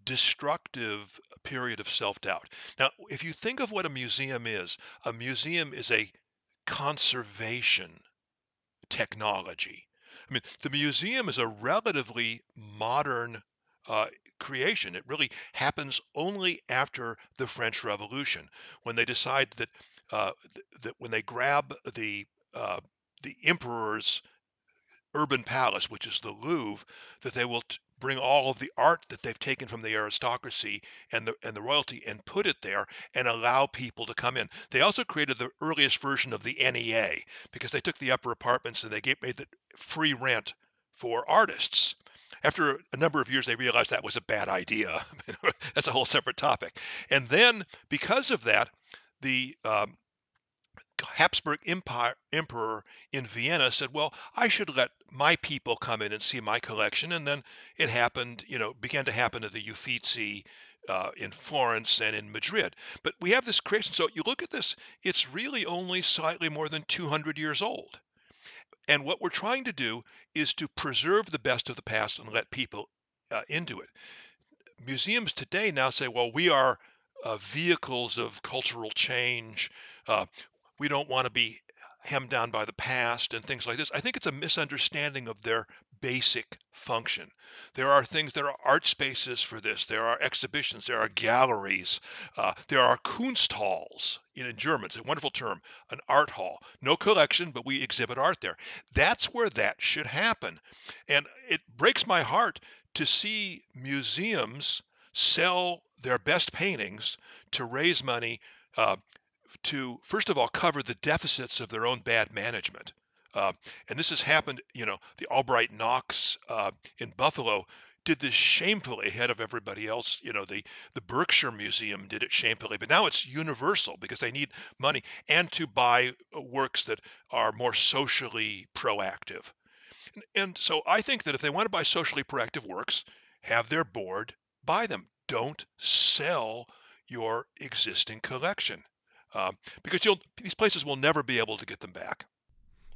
B: destructive period of self doubt. Now, if you think of what a museum is, a museum is a conservation technology. I mean, the museum is a relatively modern uh, creation. It really happens only after the French Revolution, when they decide that uh, th- that when they grab the uh, the emperor's urban palace, which is the Louvre, that they will t- bring all of the art that they've taken from the aristocracy and the and the royalty and put it there and allow people to come in. They also created the earliest version of the NEA because they took the upper apartments and they gave, made it free rent for artists. After a number of years, they realized that was a bad idea. That's a whole separate topic. And then, because of that, the um, Habsburg Empire, emperor in Vienna said, "Well, I should let my people come in and see my collection." And then it happened, you know, began to happen at the Uffizi uh, in Florence and in Madrid. But we have this creation. So you look at this; it's really only slightly more than 200 years old. And what we're trying to do is to preserve the best of the past and let people uh, into it. Museums today now say, "Well, we are." Uh, vehicles of cultural change. Uh, we don't want to be hemmed down by the past and things like this. I think it's a misunderstanding of their basic function. There are things, there are art spaces for this, there are exhibitions, there are galleries, uh, there are Kunsthalls in, in German. It's a wonderful term, an art hall. No collection, but we exhibit art there. That's where that should happen. And it breaks my heart to see museums sell their best paintings to raise money uh, to first of all cover the deficits of their own bad management. Uh, and this has happened, you know, the Albright Knox uh, in Buffalo did this shamefully ahead of everybody else. You know, the the Berkshire Museum did it shamefully, but now it's universal because they need money and to buy uh, works that are more socially proactive. And, and so I think that if they want to buy socially proactive works, have their board buy them. Don't sell your existing collection um, because you'll these places will never be able to get them back.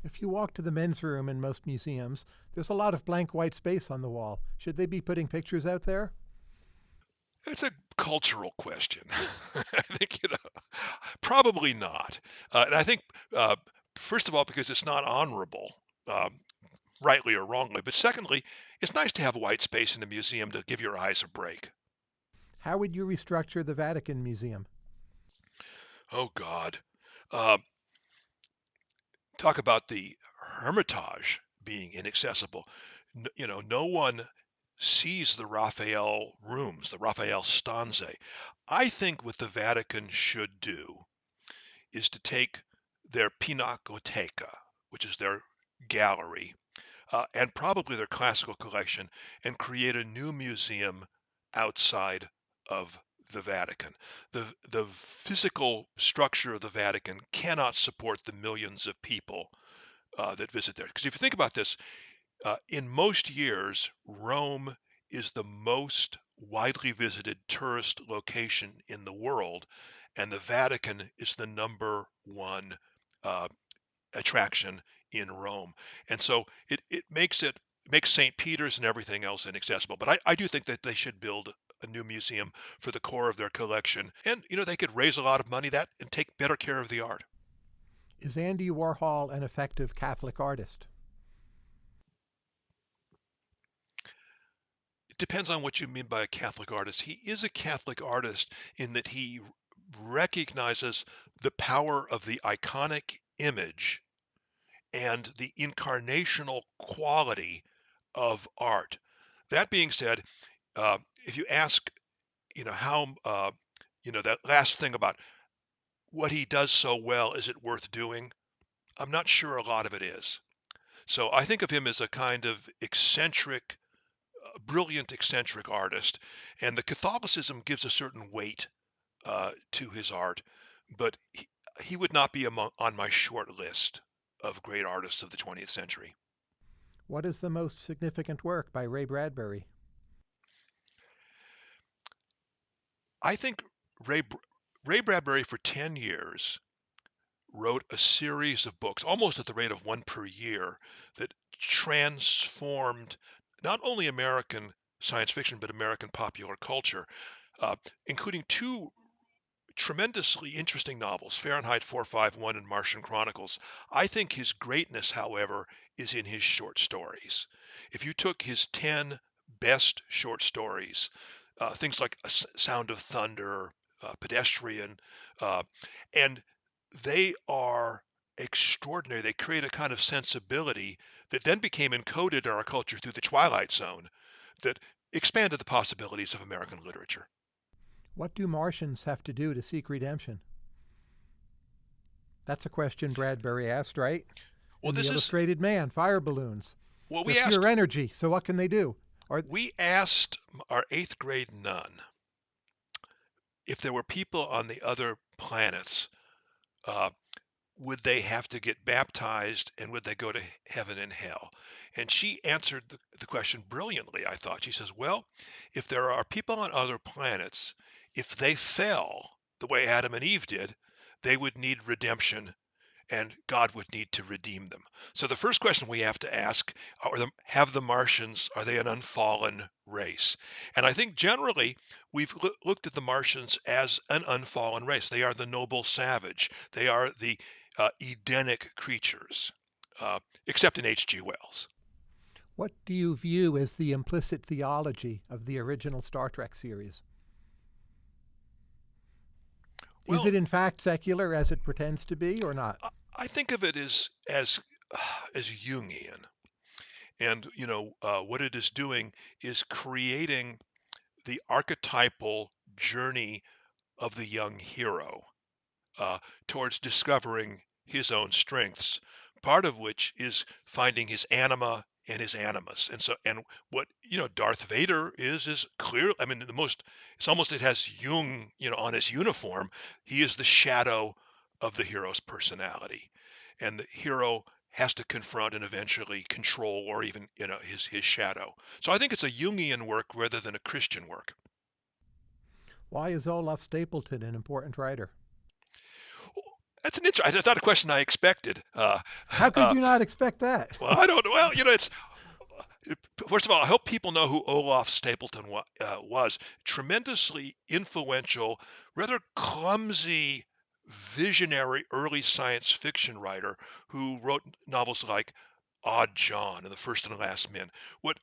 A: If you walk to the men's room in most museums, there's a lot of blank white space on the wall. Should they be putting pictures out there?
B: It's a cultural question. I think you know, probably not. Uh, and I think uh, first of all because it's not honorable, um, rightly or wrongly. But secondly, it's nice to have white space in the museum to give your eyes a break.
A: How would you restructure the Vatican Museum?
B: Oh God. Uh, talk about the Hermitage being inaccessible. You know, no one sees the Raphael rooms, the Raphael stanze. I think what the Vatican should do is to take their Pinacoteca, which is their gallery, uh, and probably their classical collection, and create a new museum outside of the Vatican. The, the physical structure of the Vatican cannot support the millions of people uh, that visit there. Because if you think about this, uh, in most years, Rome is the most widely visited tourist location in the world, and the Vatican is the number one uh, attraction in Rome. And so it, it makes it makes St. Peter's and everything else inaccessible. But I, I do think that they should build a new museum for the core of their collection. And, you know, they could raise a lot of money that and take better care of the art.
A: Is Andy Warhol an effective Catholic artist?
B: It depends on what you mean by a Catholic artist. He is a Catholic artist in that he recognizes the power of the iconic image and the incarnational quality of art. That being said, uh, if you ask, you know, how, uh, you know, that last thing about what he does so well, is it worth doing? I'm not sure a lot of it is. So I think of him as a kind of eccentric, uh, brilliant eccentric artist, and the Catholicism gives a certain weight uh, to his art, but he, he would not be among, on my short list of great artists of the 20th century.
A: What is the most significant work by Ray Bradbury?
B: I think Ray Ray Bradbury for 10 years wrote a series of books, almost at the rate of one per year, that transformed not only American science fiction but American popular culture, uh, including two tremendously interesting novels, Fahrenheit 451 and Martian Chronicles. I think his greatness, however, is in his short stories. If you took his 10 best short stories, uh, things like A Sound of Thunder, uh, Pedestrian, uh, and they are extraordinary. They create a kind of sensibility that then became encoded in our culture through the Twilight Zone that expanded the possibilities of American literature.
A: What do Martians have to do to seek redemption? That's a question Bradbury asked, right?
B: Well,
A: In
B: this
A: the
B: is
A: Illustrated Man, fire balloons.
B: well,
A: They're
B: asked
A: pure energy. So what can they do? Or
B: we asked our eighth grade nun if there were people on the other planets, uh, would they have to get baptized and would they go to heaven and hell? And she answered the, the question brilliantly, I thought. She says, Well, if there are people on other planets, if they fell the way Adam and Eve did, they would need redemption and God would need to redeem them. So the first question we have to ask are the, have the Martians are they an unfallen race? And I think generally we've loo- looked at the Martians as an unfallen race. They are the noble savage. They are the uh, Edenic creatures, uh, except in H.G. Wells.
A: what do you view as the implicit theology of the original Star Trek series? Is it in fact secular as it pretends to be or not?
B: I I think of it as as as Jungian, and you know uh, what it is doing is creating the archetypal journey of the young hero uh, towards discovering his own strengths, part of which is finding his anima and his animus. And so, and what you know, Darth Vader is is clear. I mean, the most it's almost it has Jung, you know, on his uniform. He is the shadow of the hero's personality, and the hero has to confront and eventually control or even you know his his shadow. So I think it's a Jungian work rather than a Christian work.
A: Why is Olaf Stapledon an important writer?
B: That's an interesting. That's not a question I expected. Uh,
A: How could
B: uh,
A: you not expect that?
B: well, I don't. Well, you know, it's first of all, I hope people know who Olaf Stapledon wa- uh, was. Tremendously influential, rather clumsy, visionary early science fiction writer who wrote novels like Odd John and The First and Last Men. What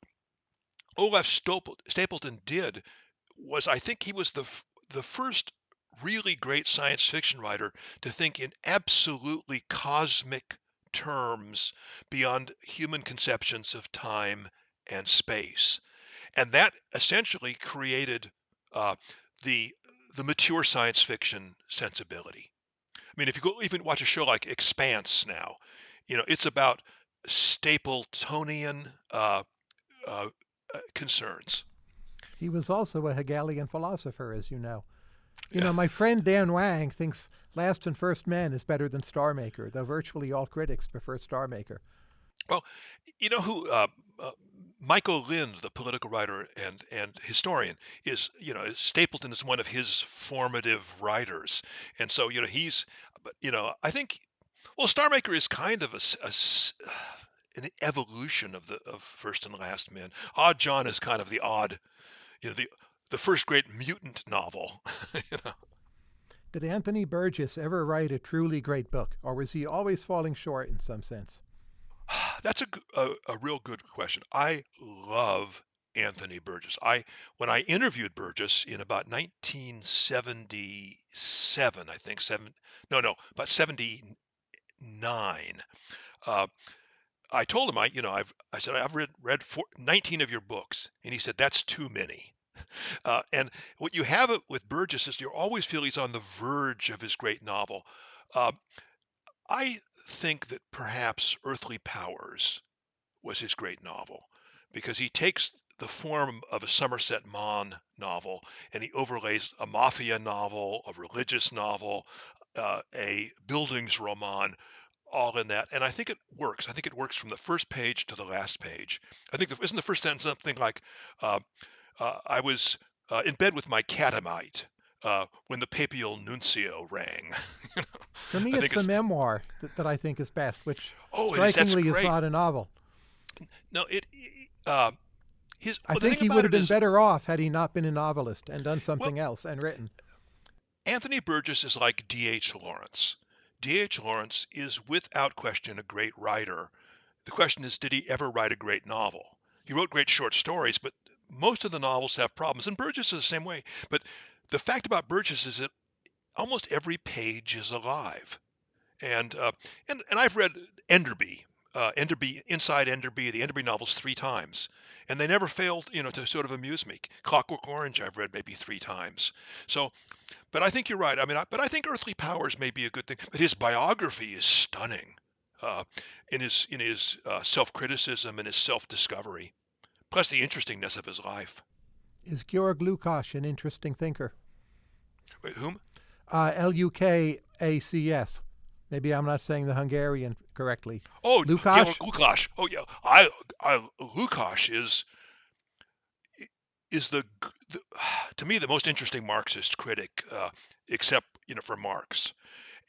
B: Olaf Stapledon did was, I think, he was the f- the first really great science fiction writer to think in absolutely cosmic terms beyond human conceptions of time and space. And that essentially created uh, the the mature science fiction sensibility. I mean, if you go even watch a show like Expanse now, you know it's about Stapledonian uh, uh, uh, concerns.
A: He was also a Hegelian philosopher, as you know. You
B: Yeah.
A: know, my friend Dan Wang thinks Last and First Men is better than Star Maker, though virtually all critics prefer Star Maker.
B: Well, you know who uh, uh, Michael Lind, the political writer and and historian, is. You know, Stapledon is one of his formative writers, and so you know he's. But you know, I think well, Star Maker is kind of a, a an evolution of the of First and Last Men. Odd John is kind of the odd, you know, the the first great mutant novel. you know.
A: Did Anthony Burgess ever write a truly great book, or was he always falling short in some sense?
B: That's a a real good question. I love Anthony Burgess. I when I interviewed Burgess in about 1977, I think seven, no, no, about 79. Uh, I told him I, you know, I've I said I've read read four, 19 of your books, and he said that's too many. Uh, and what you have with Burgess is you always feel he's on the verge of his great novel. Uh, I think that perhaps Earthly Powers was his great novel because he takes the form of a Somerset Maugham novel and he overlays a mafia novel, a religious novel, uh, a Bildungsroman all in that. And I think it works. I think it works from the first page to the last page. I think, the, isn't the first sentence something like, uh, uh, I was uh, in bed with my catamite uh, when the papal nuncio rang.
A: For me, it's the it's, memoir that, that, I think is best, which
B: oh,
A: strikingly
B: is,
A: is not a novel.
B: No, it. Uh, his,
A: I think he would have been is, better off had he not been a novelist and done something well, else and written.
B: Anthony Burgess is like D.H. Lawrence. D.H. Lawrence is without question a great writer. The question is, did he ever write a great novel? He wrote great short stories, but most of the novels have problems, and Burgess is the same way. But the fact about Burgess is that almost every page is alive. And uh, and and I've read Enderby, uh, Enderby Inside Enderby, the Enderby novels three times, and they never failed, you know, to sort of amuse me. Clockwork Orange I've read maybe three times. So, but I think you're right. I mean, I, but I think Earthly Powers may be a good thing. But his biography is stunning uh, in his in his uh, self criticism and his self discovery plus the interestingness of his life.
A: Is Georg Lukács an interesting thinker?
B: Wait, whom?
A: Uh, L U K A C S. Maybe I'm not saying the Hungarian correctly.
B: Oh, Lukács. Lukács. Oh yeah, I, I Lukács is is the, the, to me the most interesting Marxist critic, uh, except you know for Marx,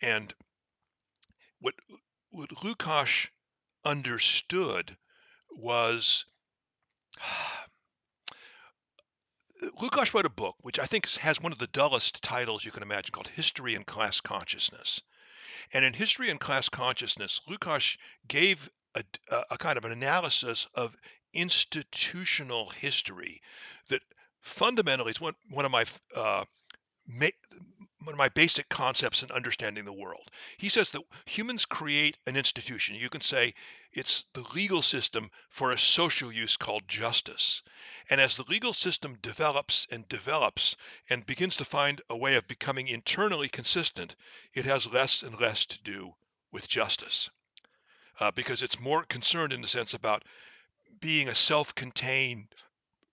B: and what what Lukács understood was Lukács wrote a book which I think has one of the dullest titles you can imagine called History and Class Consciousness. And in History and Class Consciousness, Lukács gave a, a, kind of an analysis of institutional history that fundamentally is one, one of my uh, ma- one of my basic concepts in understanding the world. He says that humans create an institution. You can say it's the legal system for a social use called justice. And as the legal system develops and develops and begins to find a way of becoming internally consistent, it has less and less to do with justice. Uh, because it's more concerned in the sense about being a self contained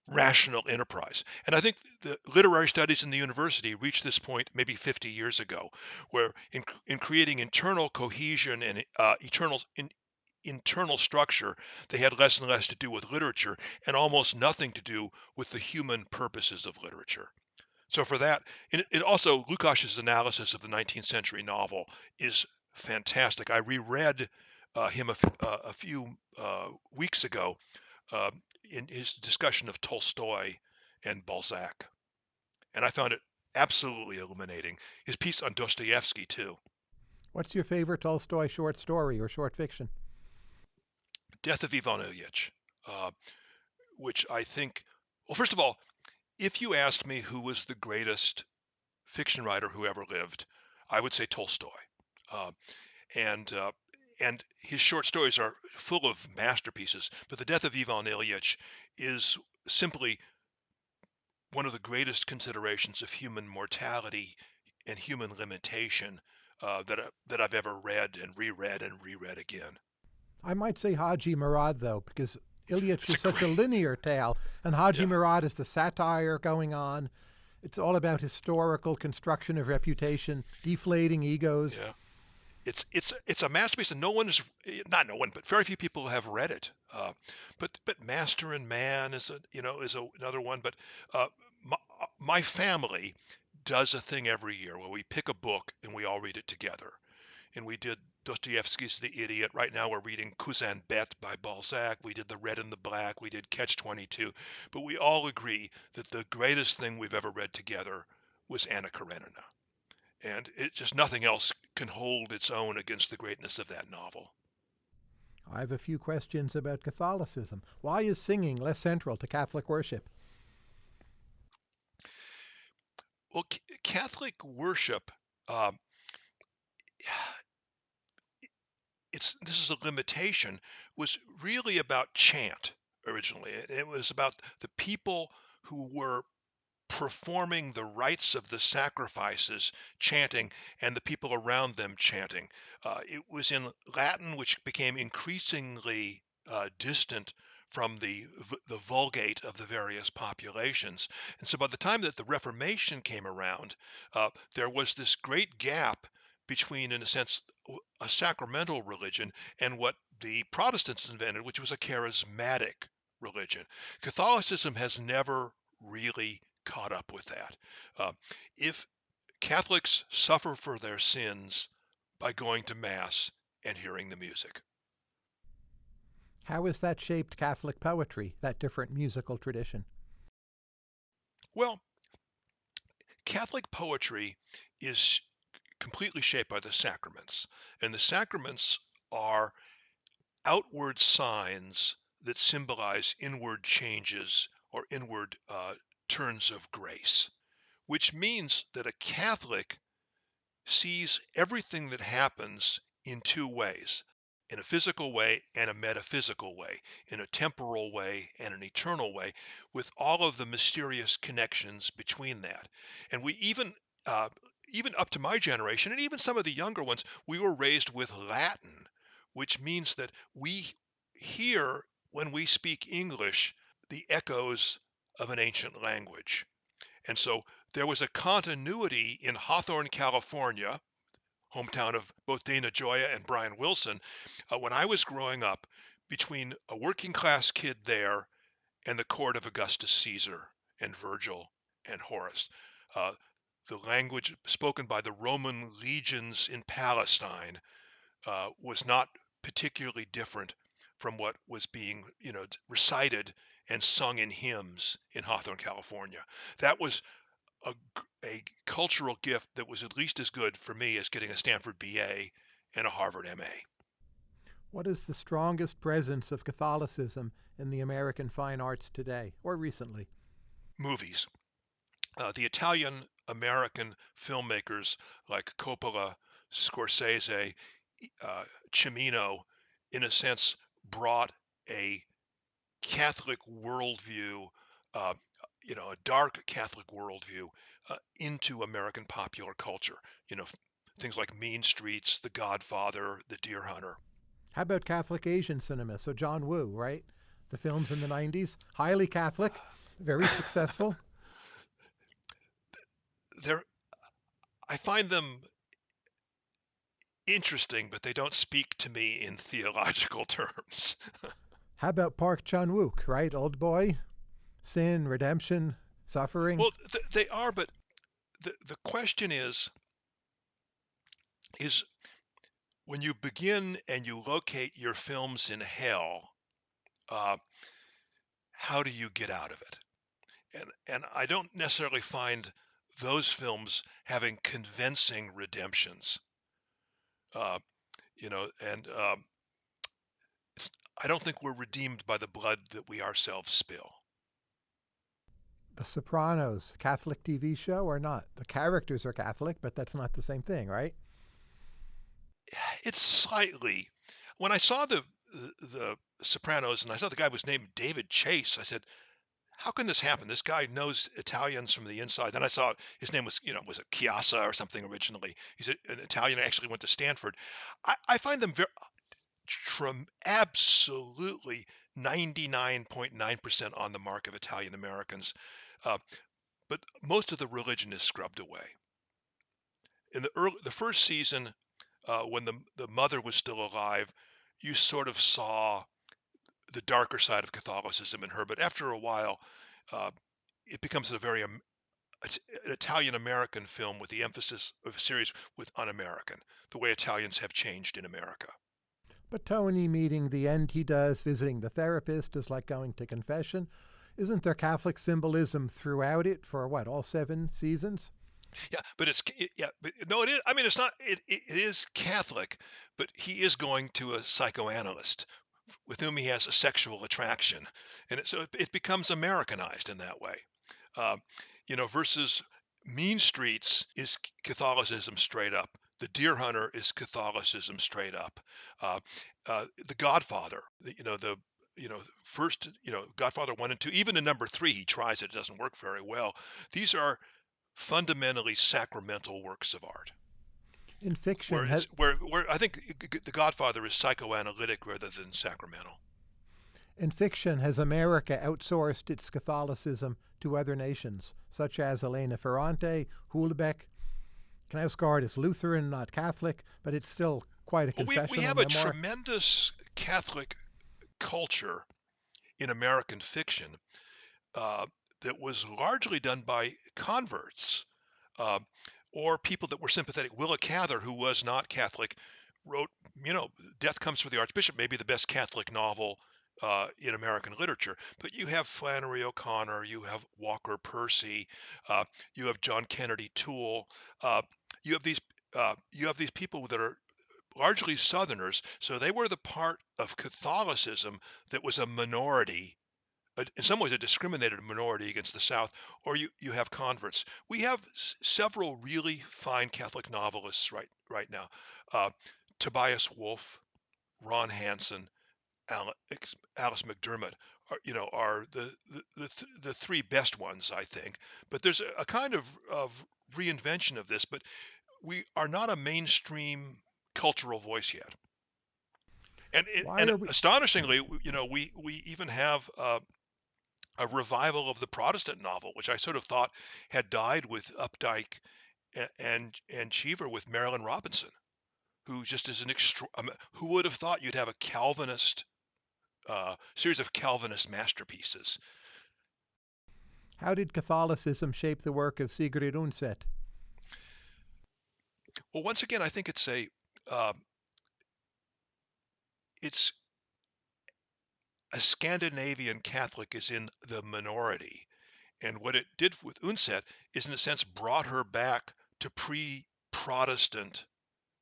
B: rational enterprise. And I think the literary studies in the university reached this point maybe 50 years ago, where in, in creating internal cohesion and uh, eternal in, internal structure, they had less and less to do with literature and almost nothing to do with the human purposes of literature. So for that, it, it also Lukács's analysis of the 19th century novel is fantastic. I reread uh, him a, uh, a few uh, weeks ago, uh, in his discussion of Tolstoy and Balzac. And I found it absolutely illuminating. His piece on Dostoevsky, too.
A: What's your favorite Tolstoy short story or short fiction?
B: Death of Ivan Ilyich, uh, which I think, well, first of all, if you asked me who was the greatest fiction writer who ever lived, I would say Tolstoy. Uh, and uh, and his short stories are full of masterpieces. But the death of Ivan Ilyich is simply one of the greatest considerations of human mortality and human limitation uh, that that I've ever read and reread and reread again.
A: I might say Haji Murad though, because Ilyich
B: is
A: a such
B: great...
A: a linear tale, and Haji yeah. Murad is the satire going on. It's all about historical construction of reputation, deflating egos.
B: Yeah it's it's it's a masterpiece, and no one is not no one, but very few people have read it. Uh, but but Master and Man is a you know is a, another one. But uh, my, my family does a thing every year where we pick a book and we all read it together. And we did Dostoevsky's The Idiot. Right now we're reading Cousin Bette by Balzac. We did The Red and the Black. We did Catch 22. But we all agree that the greatest thing we've ever read together was Anna Karenina and it just nothing else can hold its own against the greatness of that novel.
A: I have a few questions about Catholicism. Why is singing less central to Catholic worship?
B: Well, C- Catholic worship, um, it's this is a limitation, was really about chant originally. It, it was about the people who were performing the rites of the sacrifices, chanting, and the people around them chanting. Uh, it was in Latin, which became increasingly uh, distant from the the vulgate of the various populations. And so by the time that the Reformation came around, uh, there was this great gap between, in a sense, a sacramental religion and what the Protestants invented, which was a charismatic religion. Catholicism has never really caught up with that. Uh, if Catholics suffer for their sins by going to Mass and hearing the music.
A: How has that shaped Catholic poetry, that different musical tradition?
B: Well, Catholic poetry is completely shaped by the sacraments, and the sacraments are outward signs that symbolize inward changes or inward uh, turns of grace, which means that a Catholic sees everything that happens in two ways in a physical way and a metaphysical way, in a temporal way and an eternal way, with all of the mysterious connections between that. And we even, uh, even up to my generation, and even some of the younger ones, we were raised with Latin, which means that we hear when we speak English the echoes of an ancient language. And so there was a continuity in Hawthorne, California, hometown of both Dana Gioia and Brian Wilson, uh, when I was growing up, between a working class kid there and the court of Augustus Caesar and Virgil and Horace. Uh, the language spoken by the Roman legions in Palestine uh, was not particularly different from what was being, you know, recited and sung in hymns in Hawthorne, California. That was a, a cultural gift that was at least as good for me as getting a Stanford BA and a Harvard MA.
A: What is the strongest presence of Catholicism in the American fine arts today or recently?
B: Movies. Uh, the Italian American filmmakers like Coppola, Scorsese, uh, Cimino, in a sense, brought a Catholic worldview, uh, you know, a dark Catholic worldview uh, into American popular culture. You know, things like Mean Streets, The Godfather, The Deer Hunter.
A: How about Catholic Asian cinema? So John Woo, right? The films in the 90s, highly Catholic, very successful.
B: They're, I find them interesting, but they don't speak to me in theological terms.
A: How about Park Chan Wook, right? Old boy, sin, redemption, suffering.
B: Well, th- they are, but the the question is, is when you begin and you locate your films in hell, uh, how do you get out of it? And and I don't necessarily find those films having convincing redemptions. Uh, you know, and um, I don't think we're redeemed by the blood that we ourselves spill.
A: The Sopranos, Catholic TV show or not? The characters are Catholic, but that's not the same thing, right?
B: It's slightly. When I saw the the Sopranos and I saw the guy was named David Chase, I said, "How can this happen? This guy knows Italians from the inside." Then I saw his name was, you know, was it Chiasa or something originally. He's an Italian. Actually went to Stanford. I, I find them very trim, absolutely 99.9% on the mark of Italian Americans. Uh, but most of the religion is scrubbed away. In the early, the first season, uh, when the the mother was still alive, you sort of saw the darker side of Catholicism in her. But after a while, uh, it becomes a very um, an Italian American film with the emphasis of a series with un-American, the way Italians have changed in America.
A: But Tony meeting the end he does, visiting the therapist, is like going to confession. Isn't there Catholic symbolism throughout it for what, all seven seasons?
B: Yeah, but it's it, yeah, but no, it is. I mean, it's not. It, it it is Catholic, but he is going to a psychoanalyst with whom he has a sexual attraction, and it, so it, it becomes Americanized in that way. Um, you know, versus Mean Streets is Catholicism straight up. The Deer Hunter is Catholicism straight up. Uh, uh, the Godfather, you know, the you know first you know Godfather one and two, even in number three, he tries it, it doesn't work very well. These are fundamentally sacramental works of art.
A: In fiction,
B: Where,
A: has,
B: where, where I think The Godfather is psychoanalytic rather than sacramental.
A: in fiction, has America outsourced its Catholicism to other nations, such as Elena Ferrante, Houellebecq? Knausgaard is Lutheran, not Catholic, but it's still quite a
B: Well, we,
A: confessional
B: we have a tremendous Catholic culture in American fiction uh, that was largely done by converts uh, or people that were sympathetic. Willa Cather, who was not Catholic, wrote, you know, Death Comes for the Archbishop, maybe the best Catholic novel uh, in American literature. But you have Flannery O'Connor, you have Walker Percy, uh, you have John Kennedy Toole, uh, you have these uh, you have these people that are largely Southerners, so they were the part of Catholicism that was a minority in some ways a discriminated minority against the South, or you, you have converts. We have s- several really fine Catholic novelists right right now. Uh, Tobias Wolff, Ron Hansen, Alex, Alice McDermott are you know are the the, the, th- the three best ones I think. But there's a, a kind of of reinvention of this, but we are not a mainstream cultural voice yet. And it, and
A: we?
B: astonishingly, you know, we we even have uh, a revival of the Protestant novel, which I sort of thought had died with Updike a- and and Cheever with Marilynne Robinson, who just is an extra. I mean, who would have thought you'd have a Calvinist uh, series of Calvinist masterpieces?
A: How did Catholicism shape the work of Sigrid Undset?
B: Well, once again, I think it's a um, it's a Scandinavian Catholic is in the minority, and what it did with Undset is, in a sense, brought her back to pre-Protestant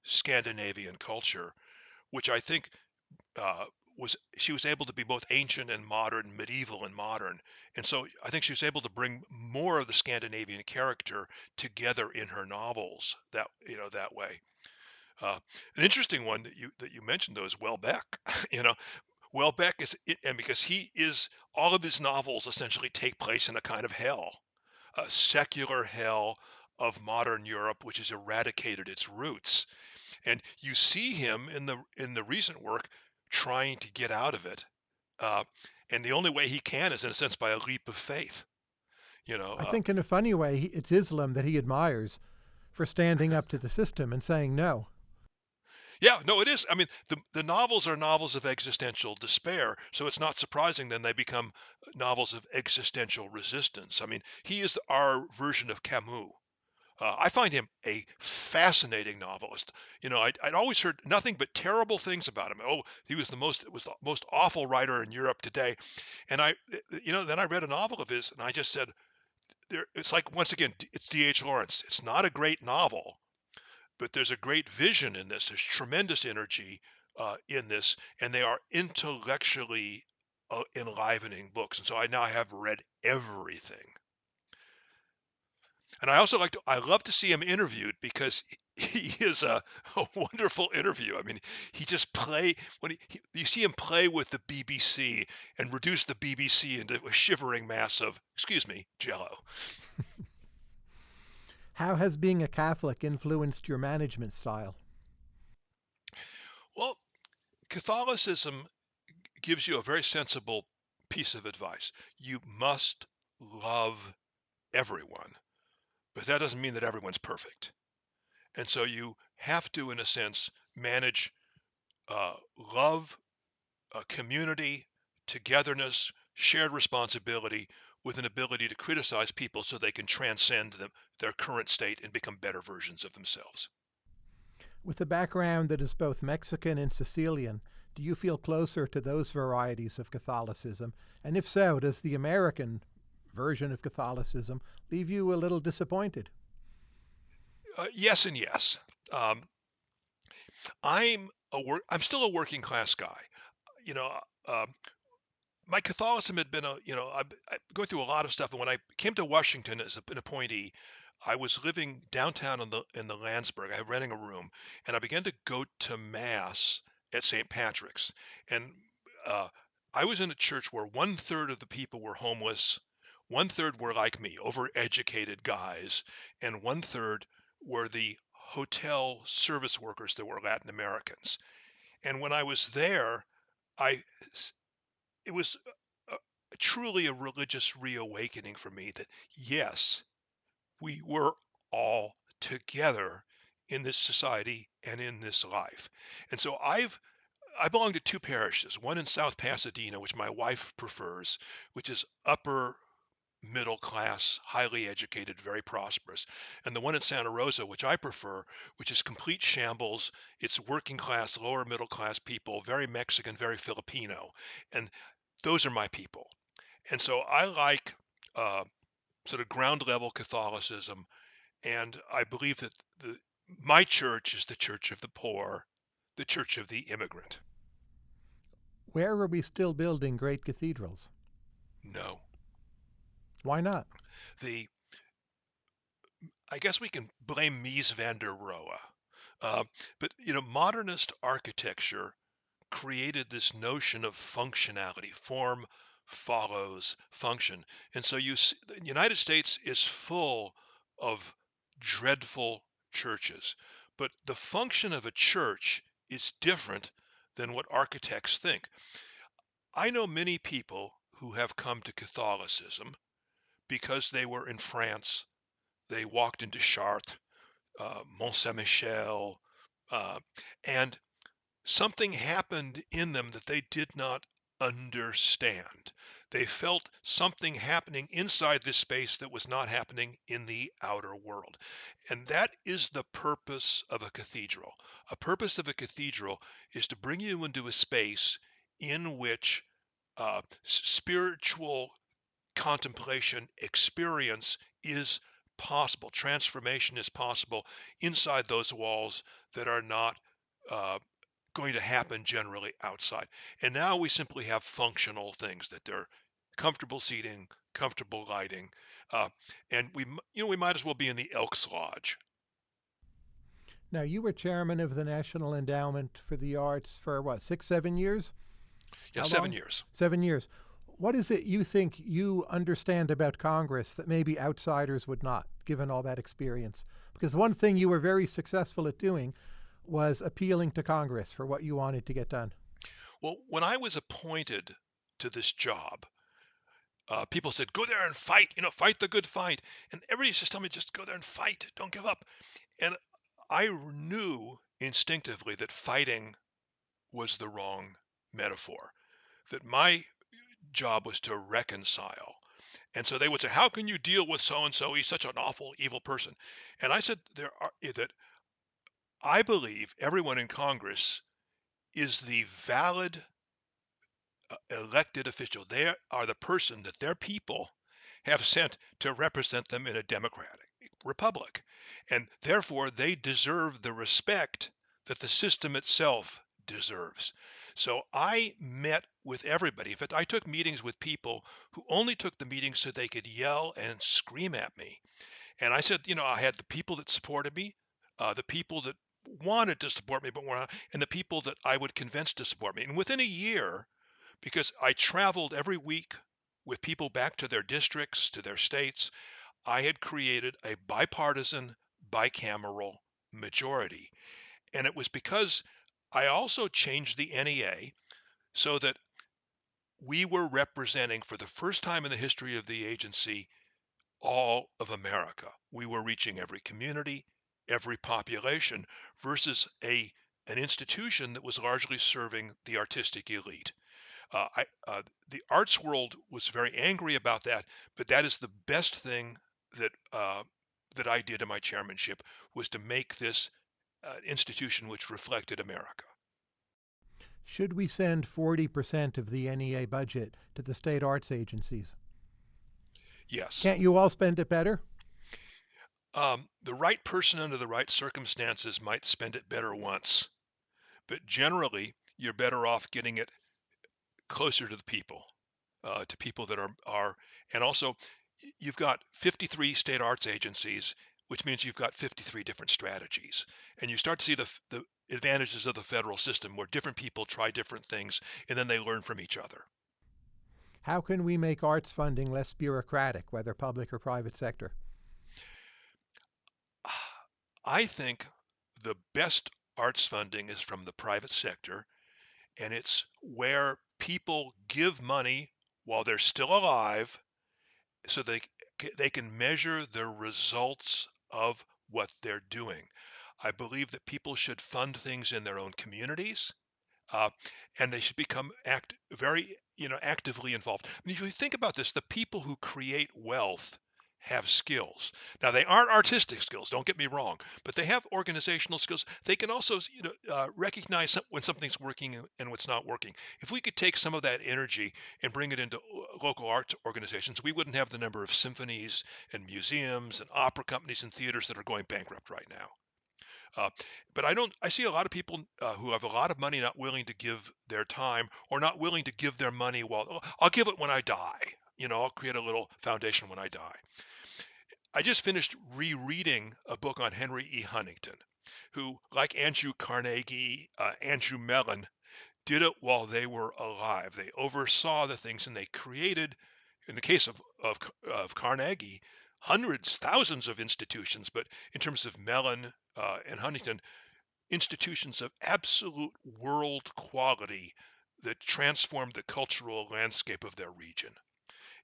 B: Scandinavian culture, which I think uh, was she was able to be both ancient and modern, medieval and modern, and so I think she was able to bring more of the Scandinavian character together in her novels that you know that way. Uh, an interesting one that you that you mentioned though is Houellebecq. you know, Houellebecq is and because he is all of his novels essentially take place in a kind of hell, a secular hell of modern Europe, which has eradicated its roots and you see him in the in the recent work trying to get out of it uh, and the only way he can is in a sense by a leap of faith you know
A: I
B: uh,
A: think, in a funny way, he- it's Islam that he admires for standing up to the system and saying no.
B: yeah no it is. I mean the, the novels are novels of existential despair so it's not surprising then they become novels of existential resistance. I mean he is our version of camus uh, I find him a fascinating novelist. You know, I'd, I'd always heard nothing but terrible things about him. Oh, he was the most was the most awful writer in Europe today. And I, you know, then I read a novel of his, and I just said, there. It's like once again, it's D.H. Lawrence. It's not a great novel, but there's a great vision in this. There's tremendous energy uh, in this, and they are intellectually uh, enlivening books. And so I now have read everything. And I also like to, I love to see him interviewed because he is a, a wonderful interview. I mean, he just play when he, he you see him play with the BBC and reduce the BBC into a shivering mass of, excuse me, jello.
A: How has being a Catholic influenced your management style?
B: Well, Catholicism gives you a very sensible piece of advice. You must love everyone, but that doesn't mean that everyone's perfect. And so you have to, in a sense, manage uh, love, uh, community, togetherness, shared responsibility with an ability to criticize people so they can transcend them, their current state and become better versions of themselves.
A: With a background that is both Mexican and Sicilian, do you feel closer to those varieties of Catholicism? And if so, does the American version of Catholicism leave you a little disappointed?
B: Uh, yes and yes. Um, I'm a work. I'm still a working class guy. You know, uh, um, my Catholicism had been a. You know, I, I going through a lot of stuff, and when I came to Washington as an appointee, I was living downtown in the in the Lansburgh. I was renting a room, and I began to go to mass at St. Patrick's, and uh, I was in a church where one third of the people were homeless, one third were like me, overeducated guys, and one third were the hotel service workers that were Latin Americans. And when I was there, I it was a, a, truly a religious reawakening for me that yes, we were all together in this society and in this life. And so I've I belong to two parishes, one in South Pasadena, which my wife prefers, which is upper middle class, highly educated, very prosperous, and the one in Santa Rosa, which I prefer, which is complete shambles. It's working class, lower middle class people, very Mexican, very Filipino, and those are my people. And so I like uh, sort of ground level Catholicism, and I believe that the my church is the church of the poor, the church of the immigrant.
A: Where are we still building great cathedrals?
B: No.
A: Why not?
B: The I guess we can blame Mies van der Rohe. Uh, but you know, modernist architecture created this notion of functionality. Form follows function, and so you see, the United States is full of dreadful churches. But the function of a church is different than what architects think. I know many people who have come to Catholicism because they were in France. They walked into Chartres, uh, Mont Saint Michel, uh, and something happened in them that they did not understand. They felt something happening inside this space that was not happening in the outer world. And that is the purpose of a cathedral. A purpose of a cathedral is to bring you into a space in which uh, spiritual contemplation experience is possible. Transformation is possible inside those walls that are not uh, going to happen generally outside. And now we simply have functional things that they're comfortable seating, comfortable lighting, uh, and we you know we might as well be in the Elks Lodge.
A: Now you were chairman of the National Endowment for the Arts for what six seven years?
B: Yeah, How seven long? years.
A: Seven years what is it you think you understand about Congress that maybe outsiders would not, given all that experience? Because one thing you were very successful at doing was appealing to Congress for what you wanted to get done.
B: Well, when I was appointed to this job, uh, people said, go there and fight, you know, fight the good fight. And everybody just told me, just go there and fight, don't give up. And I knew instinctively that fighting was the wrong metaphor, that my job was to reconcile. And so they would say, "How can you deal with so and so? He's such an awful, evil person." And I said, "There are eh, that I believe everyone in Congress is the valid uh, elected official. They are the person that their people have sent to represent them in a democratic republic, and therefore they deserve the respect that the system itself deserves." So I met with everybody. In fact, I took meetings with people who only took the meetings so they could yell and scream at me. And I said, you know, I had the people that supported me, uh, the people that wanted to support me but were not, and the people that I would convince to support me. And within a year, because I traveled every week with people back to their districts, to their states, I had created a bipartisan, bicameral majority. And it was because I also changed the NEA so that we were representing for the first time in the history of the agency all of America. We were reaching every community, every population versus a an institution that was largely serving the artistic elite. Uh, I, uh, the arts world was very angry about that, but that is the best thing that uh, that I did in my chairmanship was to make this uh, institution which reflected America.
A: Should we send 40% of the NEA budget to the state arts agencies?
B: Yes.
A: Can't you all spend it better?
B: Um, the right person under the right circumstances might spend it better once, but generally, you're better off getting it closer to the people, uh, to people that are are, and also you've got 53 state arts agencies, which means you've got 53 different strategies, and you start to see the the advantages of the federal system where different people try different things and then they learn from each other.
A: How can we make arts funding less bureaucratic, whether public or private sector?
B: I think the best arts funding is from the private sector, and it's where people give money while they're still alive so they they can measure the results of what they're doing. I believe that people should fund things in their own communities, uh, and they should become act very you know actively involved. I mean, if you think about this, the people who create wealth have skills. Now they aren't artistic skills. Don't get me wrong, but they have organizational skills. They can also you know uh, recognize when something's working and and what's not working. If we could take some of that energy and bring it into local arts organizations, we wouldn't have the number of symphonies and museums and opera companies and theaters that are going bankrupt right now. Uh, but I don't. I see a lot of people uh, who have a lot of money not willing to give their time or not willing to give their money. Well, "Oh, I'll give it when I die. You know, I'll create a little foundation when I die. I just finished rereading a book on Henry E. Huntington, who, like Andrew Carnegie, uh, Andrew Mellon, did it while they were alive. They oversaw the things and they created, in the case of, of, of Carnegie, hundreds, thousands of institutions. But in terms of Mellon uh, and Huntington, institutions of absolute world quality that transformed the cultural landscape of their region.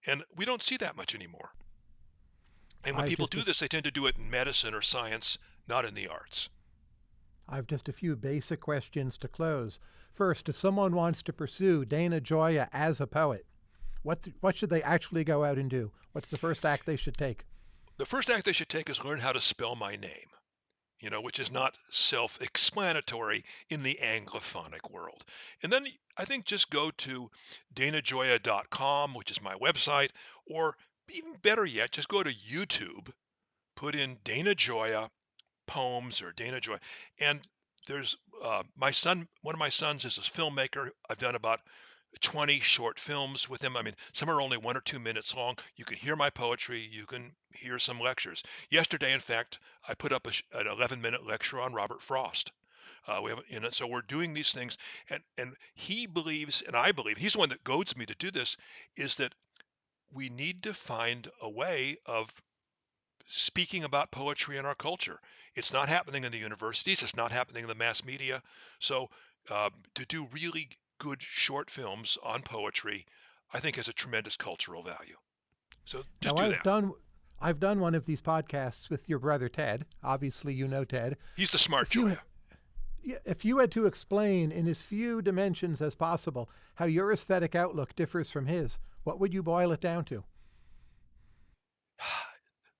B: And we don't see that much anymore. And when
A: I've
B: people
A: just a
B: do this, they tend to do it in medicine or science, not in the arts.
A: I've just a few basic questions to close. First, if someone wants to pursue Dana Gioia as a poet, what th- what should they actually go out and do? What's the first act they should take?
B: The first act they should take is learn how to spell my name, you know, which is not self explanatory in the Anglophonic world. And then I think just go to danagioia.com, which is my website, or even better yet, just go to YouTube, put in Dana Gioia poems or Dana Gioia. And there's uh, my son, one of my sons is a filmmaker. I've done about 20 short films with him. I mean, some are only one or two minutes long. You can hear my poetry. You can hear some lectures. Yesterday, in fact, I put up a, an 11 minute lecture on Robert Frost. Uh, we have, so we're doing these things, and and he believes, and I believe, he's the one that goads me to do this, is that we need to find a way of speaking about poetry in our culture. It's not happening in the universities. It's not happening in the mass media. So um, to do really good short films on poetry, I think has a tremendous cultural value. So
A: Now
B: just do
A: I've
B: that.
A: done I've done one of these podcasts with your brother Ted. Obviously, you know Ted.
B: He's the smart
A: If you
B: Gioia.
A: Yeah, If you had to explain in as few dimensions as possible how your aesthetic outlook differs from his, what would you boil it down to?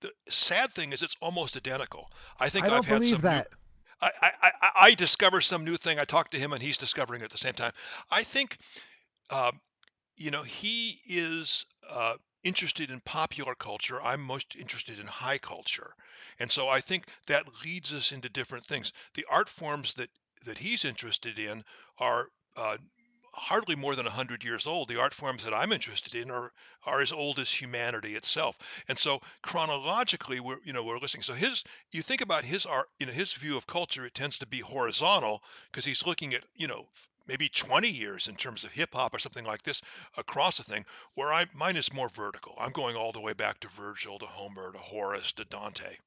B: The sad thing is it's almost identical. I think
A: I
B: I've
A: don't
B: had some new
A: that.
B: I, I, I discover some new thing. I talk to him and he's discovering it at the same time. I think um, you know, he is uh, interested in popular culture. I'm most interested in high culture, and so I think that leads us into different things. The art forms that that he's interested in are uh, hardly more than 100 years old. The art forms that I'm interested in are are as old as humanity itself. And so chronologically we're you know we're listening. So his you think about his art, you know, his view of culture, it tends to be horizontal because he's looking at, you know, maybe 20 years in terms of hip hop or something like this across a thing where I mine is more vertical. I'm going all the way back to Virgil to Homer to Horace to Dante.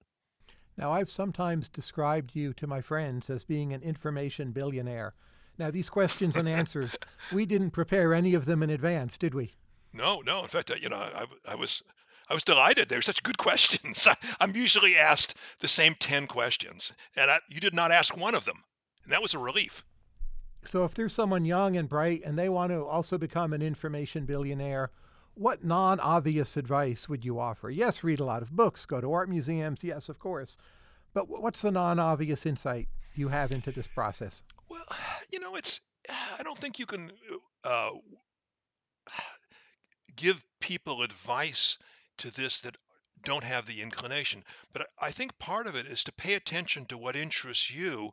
A: Now, I've sometimes described you to my friends as being an information billionaire. Now, these questions and answers, we didn't prepare any of them in advance, did we?
B: No, no. In fact, I, you know, I, I was I was delighted. They were such good questions. I, I'm usually asked the same 10 questions, and I, you did not ask one of them, and that was a relief.
A: So, if there's someone young and bright and they want to also become an information billionaire, what non obvious advice would you offer? Yes, read a lot of books, go to art museums, yes, of course. But what's the non obvious insight you have into this process?
B: Well, you know, it's I don't think you can uh, give people advice to this that don't have the inclination. But I think part of it is to pay attention to what interests you,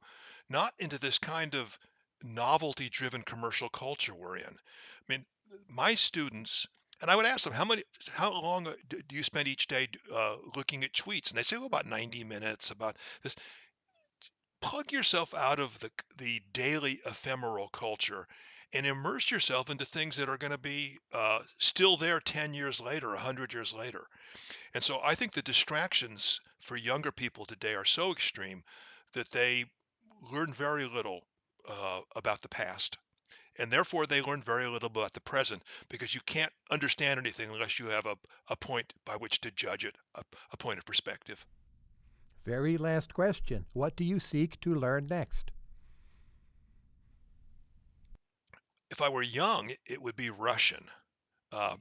B: not into this kind of novelty driven commercial culture we're in. I mean, my students, and I would ask them, how many, how long uh, do do you spend each day uh, looking at tweets? And they say, oh, about 90 minutes, about this. Plug yourself out of the the daily ephemeral culture and immerse yourself into things that are going to be uh, still there 10 years later, 100 years later. And so I think the distractions for younger people today are so extreme that they learn very little uh, about the past. And therefore, they learn very little about the present because you can't understand anything unless you have a, a point by which to judge it, a, a point of perspective.
A: Very last question. What do you seek to learn next?
B: If I were young, it would be Russian. Uh,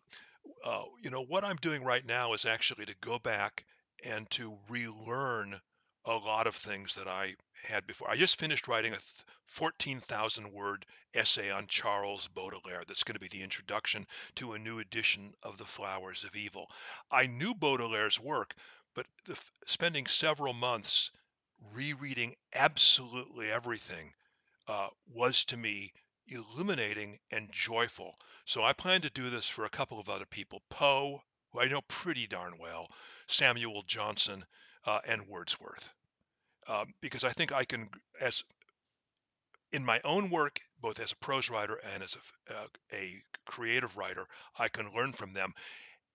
B: uh, you know, what I'm doing right now is actually to go back and to relearn a lot of things that I had before. I just finished writing a th- 14,000 word essay on Charles Baudelaire that's going to be the introduction to a new edition of The Flowers of Evil. I knew Baudelaire's work, but the, spending several months rereading absolutely everything uh, was to me illuminating and joyful. So I plan to do this for a couple of other people Poe, who I know pretty darn well, Samuel Johnson, uh, and Wordsworth. Um, because I think I can, as in my own work, both as a prose writer and as a, uh, a creative writer, I can learn from them.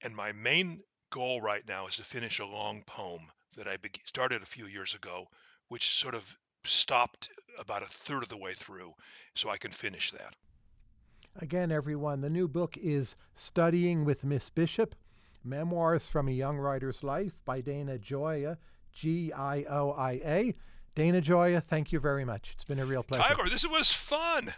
B: And my main goal right now is to finish a long poem that I be- started a few years ago, which sort of stopped about a third of the way through, so I can finish that.
A: Again, everyone, the new book is Studying with Miss Bishop Memoirs from a Young Writer's Life by Dana Gioia, G I O I A. Dana Gioia, thank you very much. It's been a real pleasure.
B: Tyler, this was fun.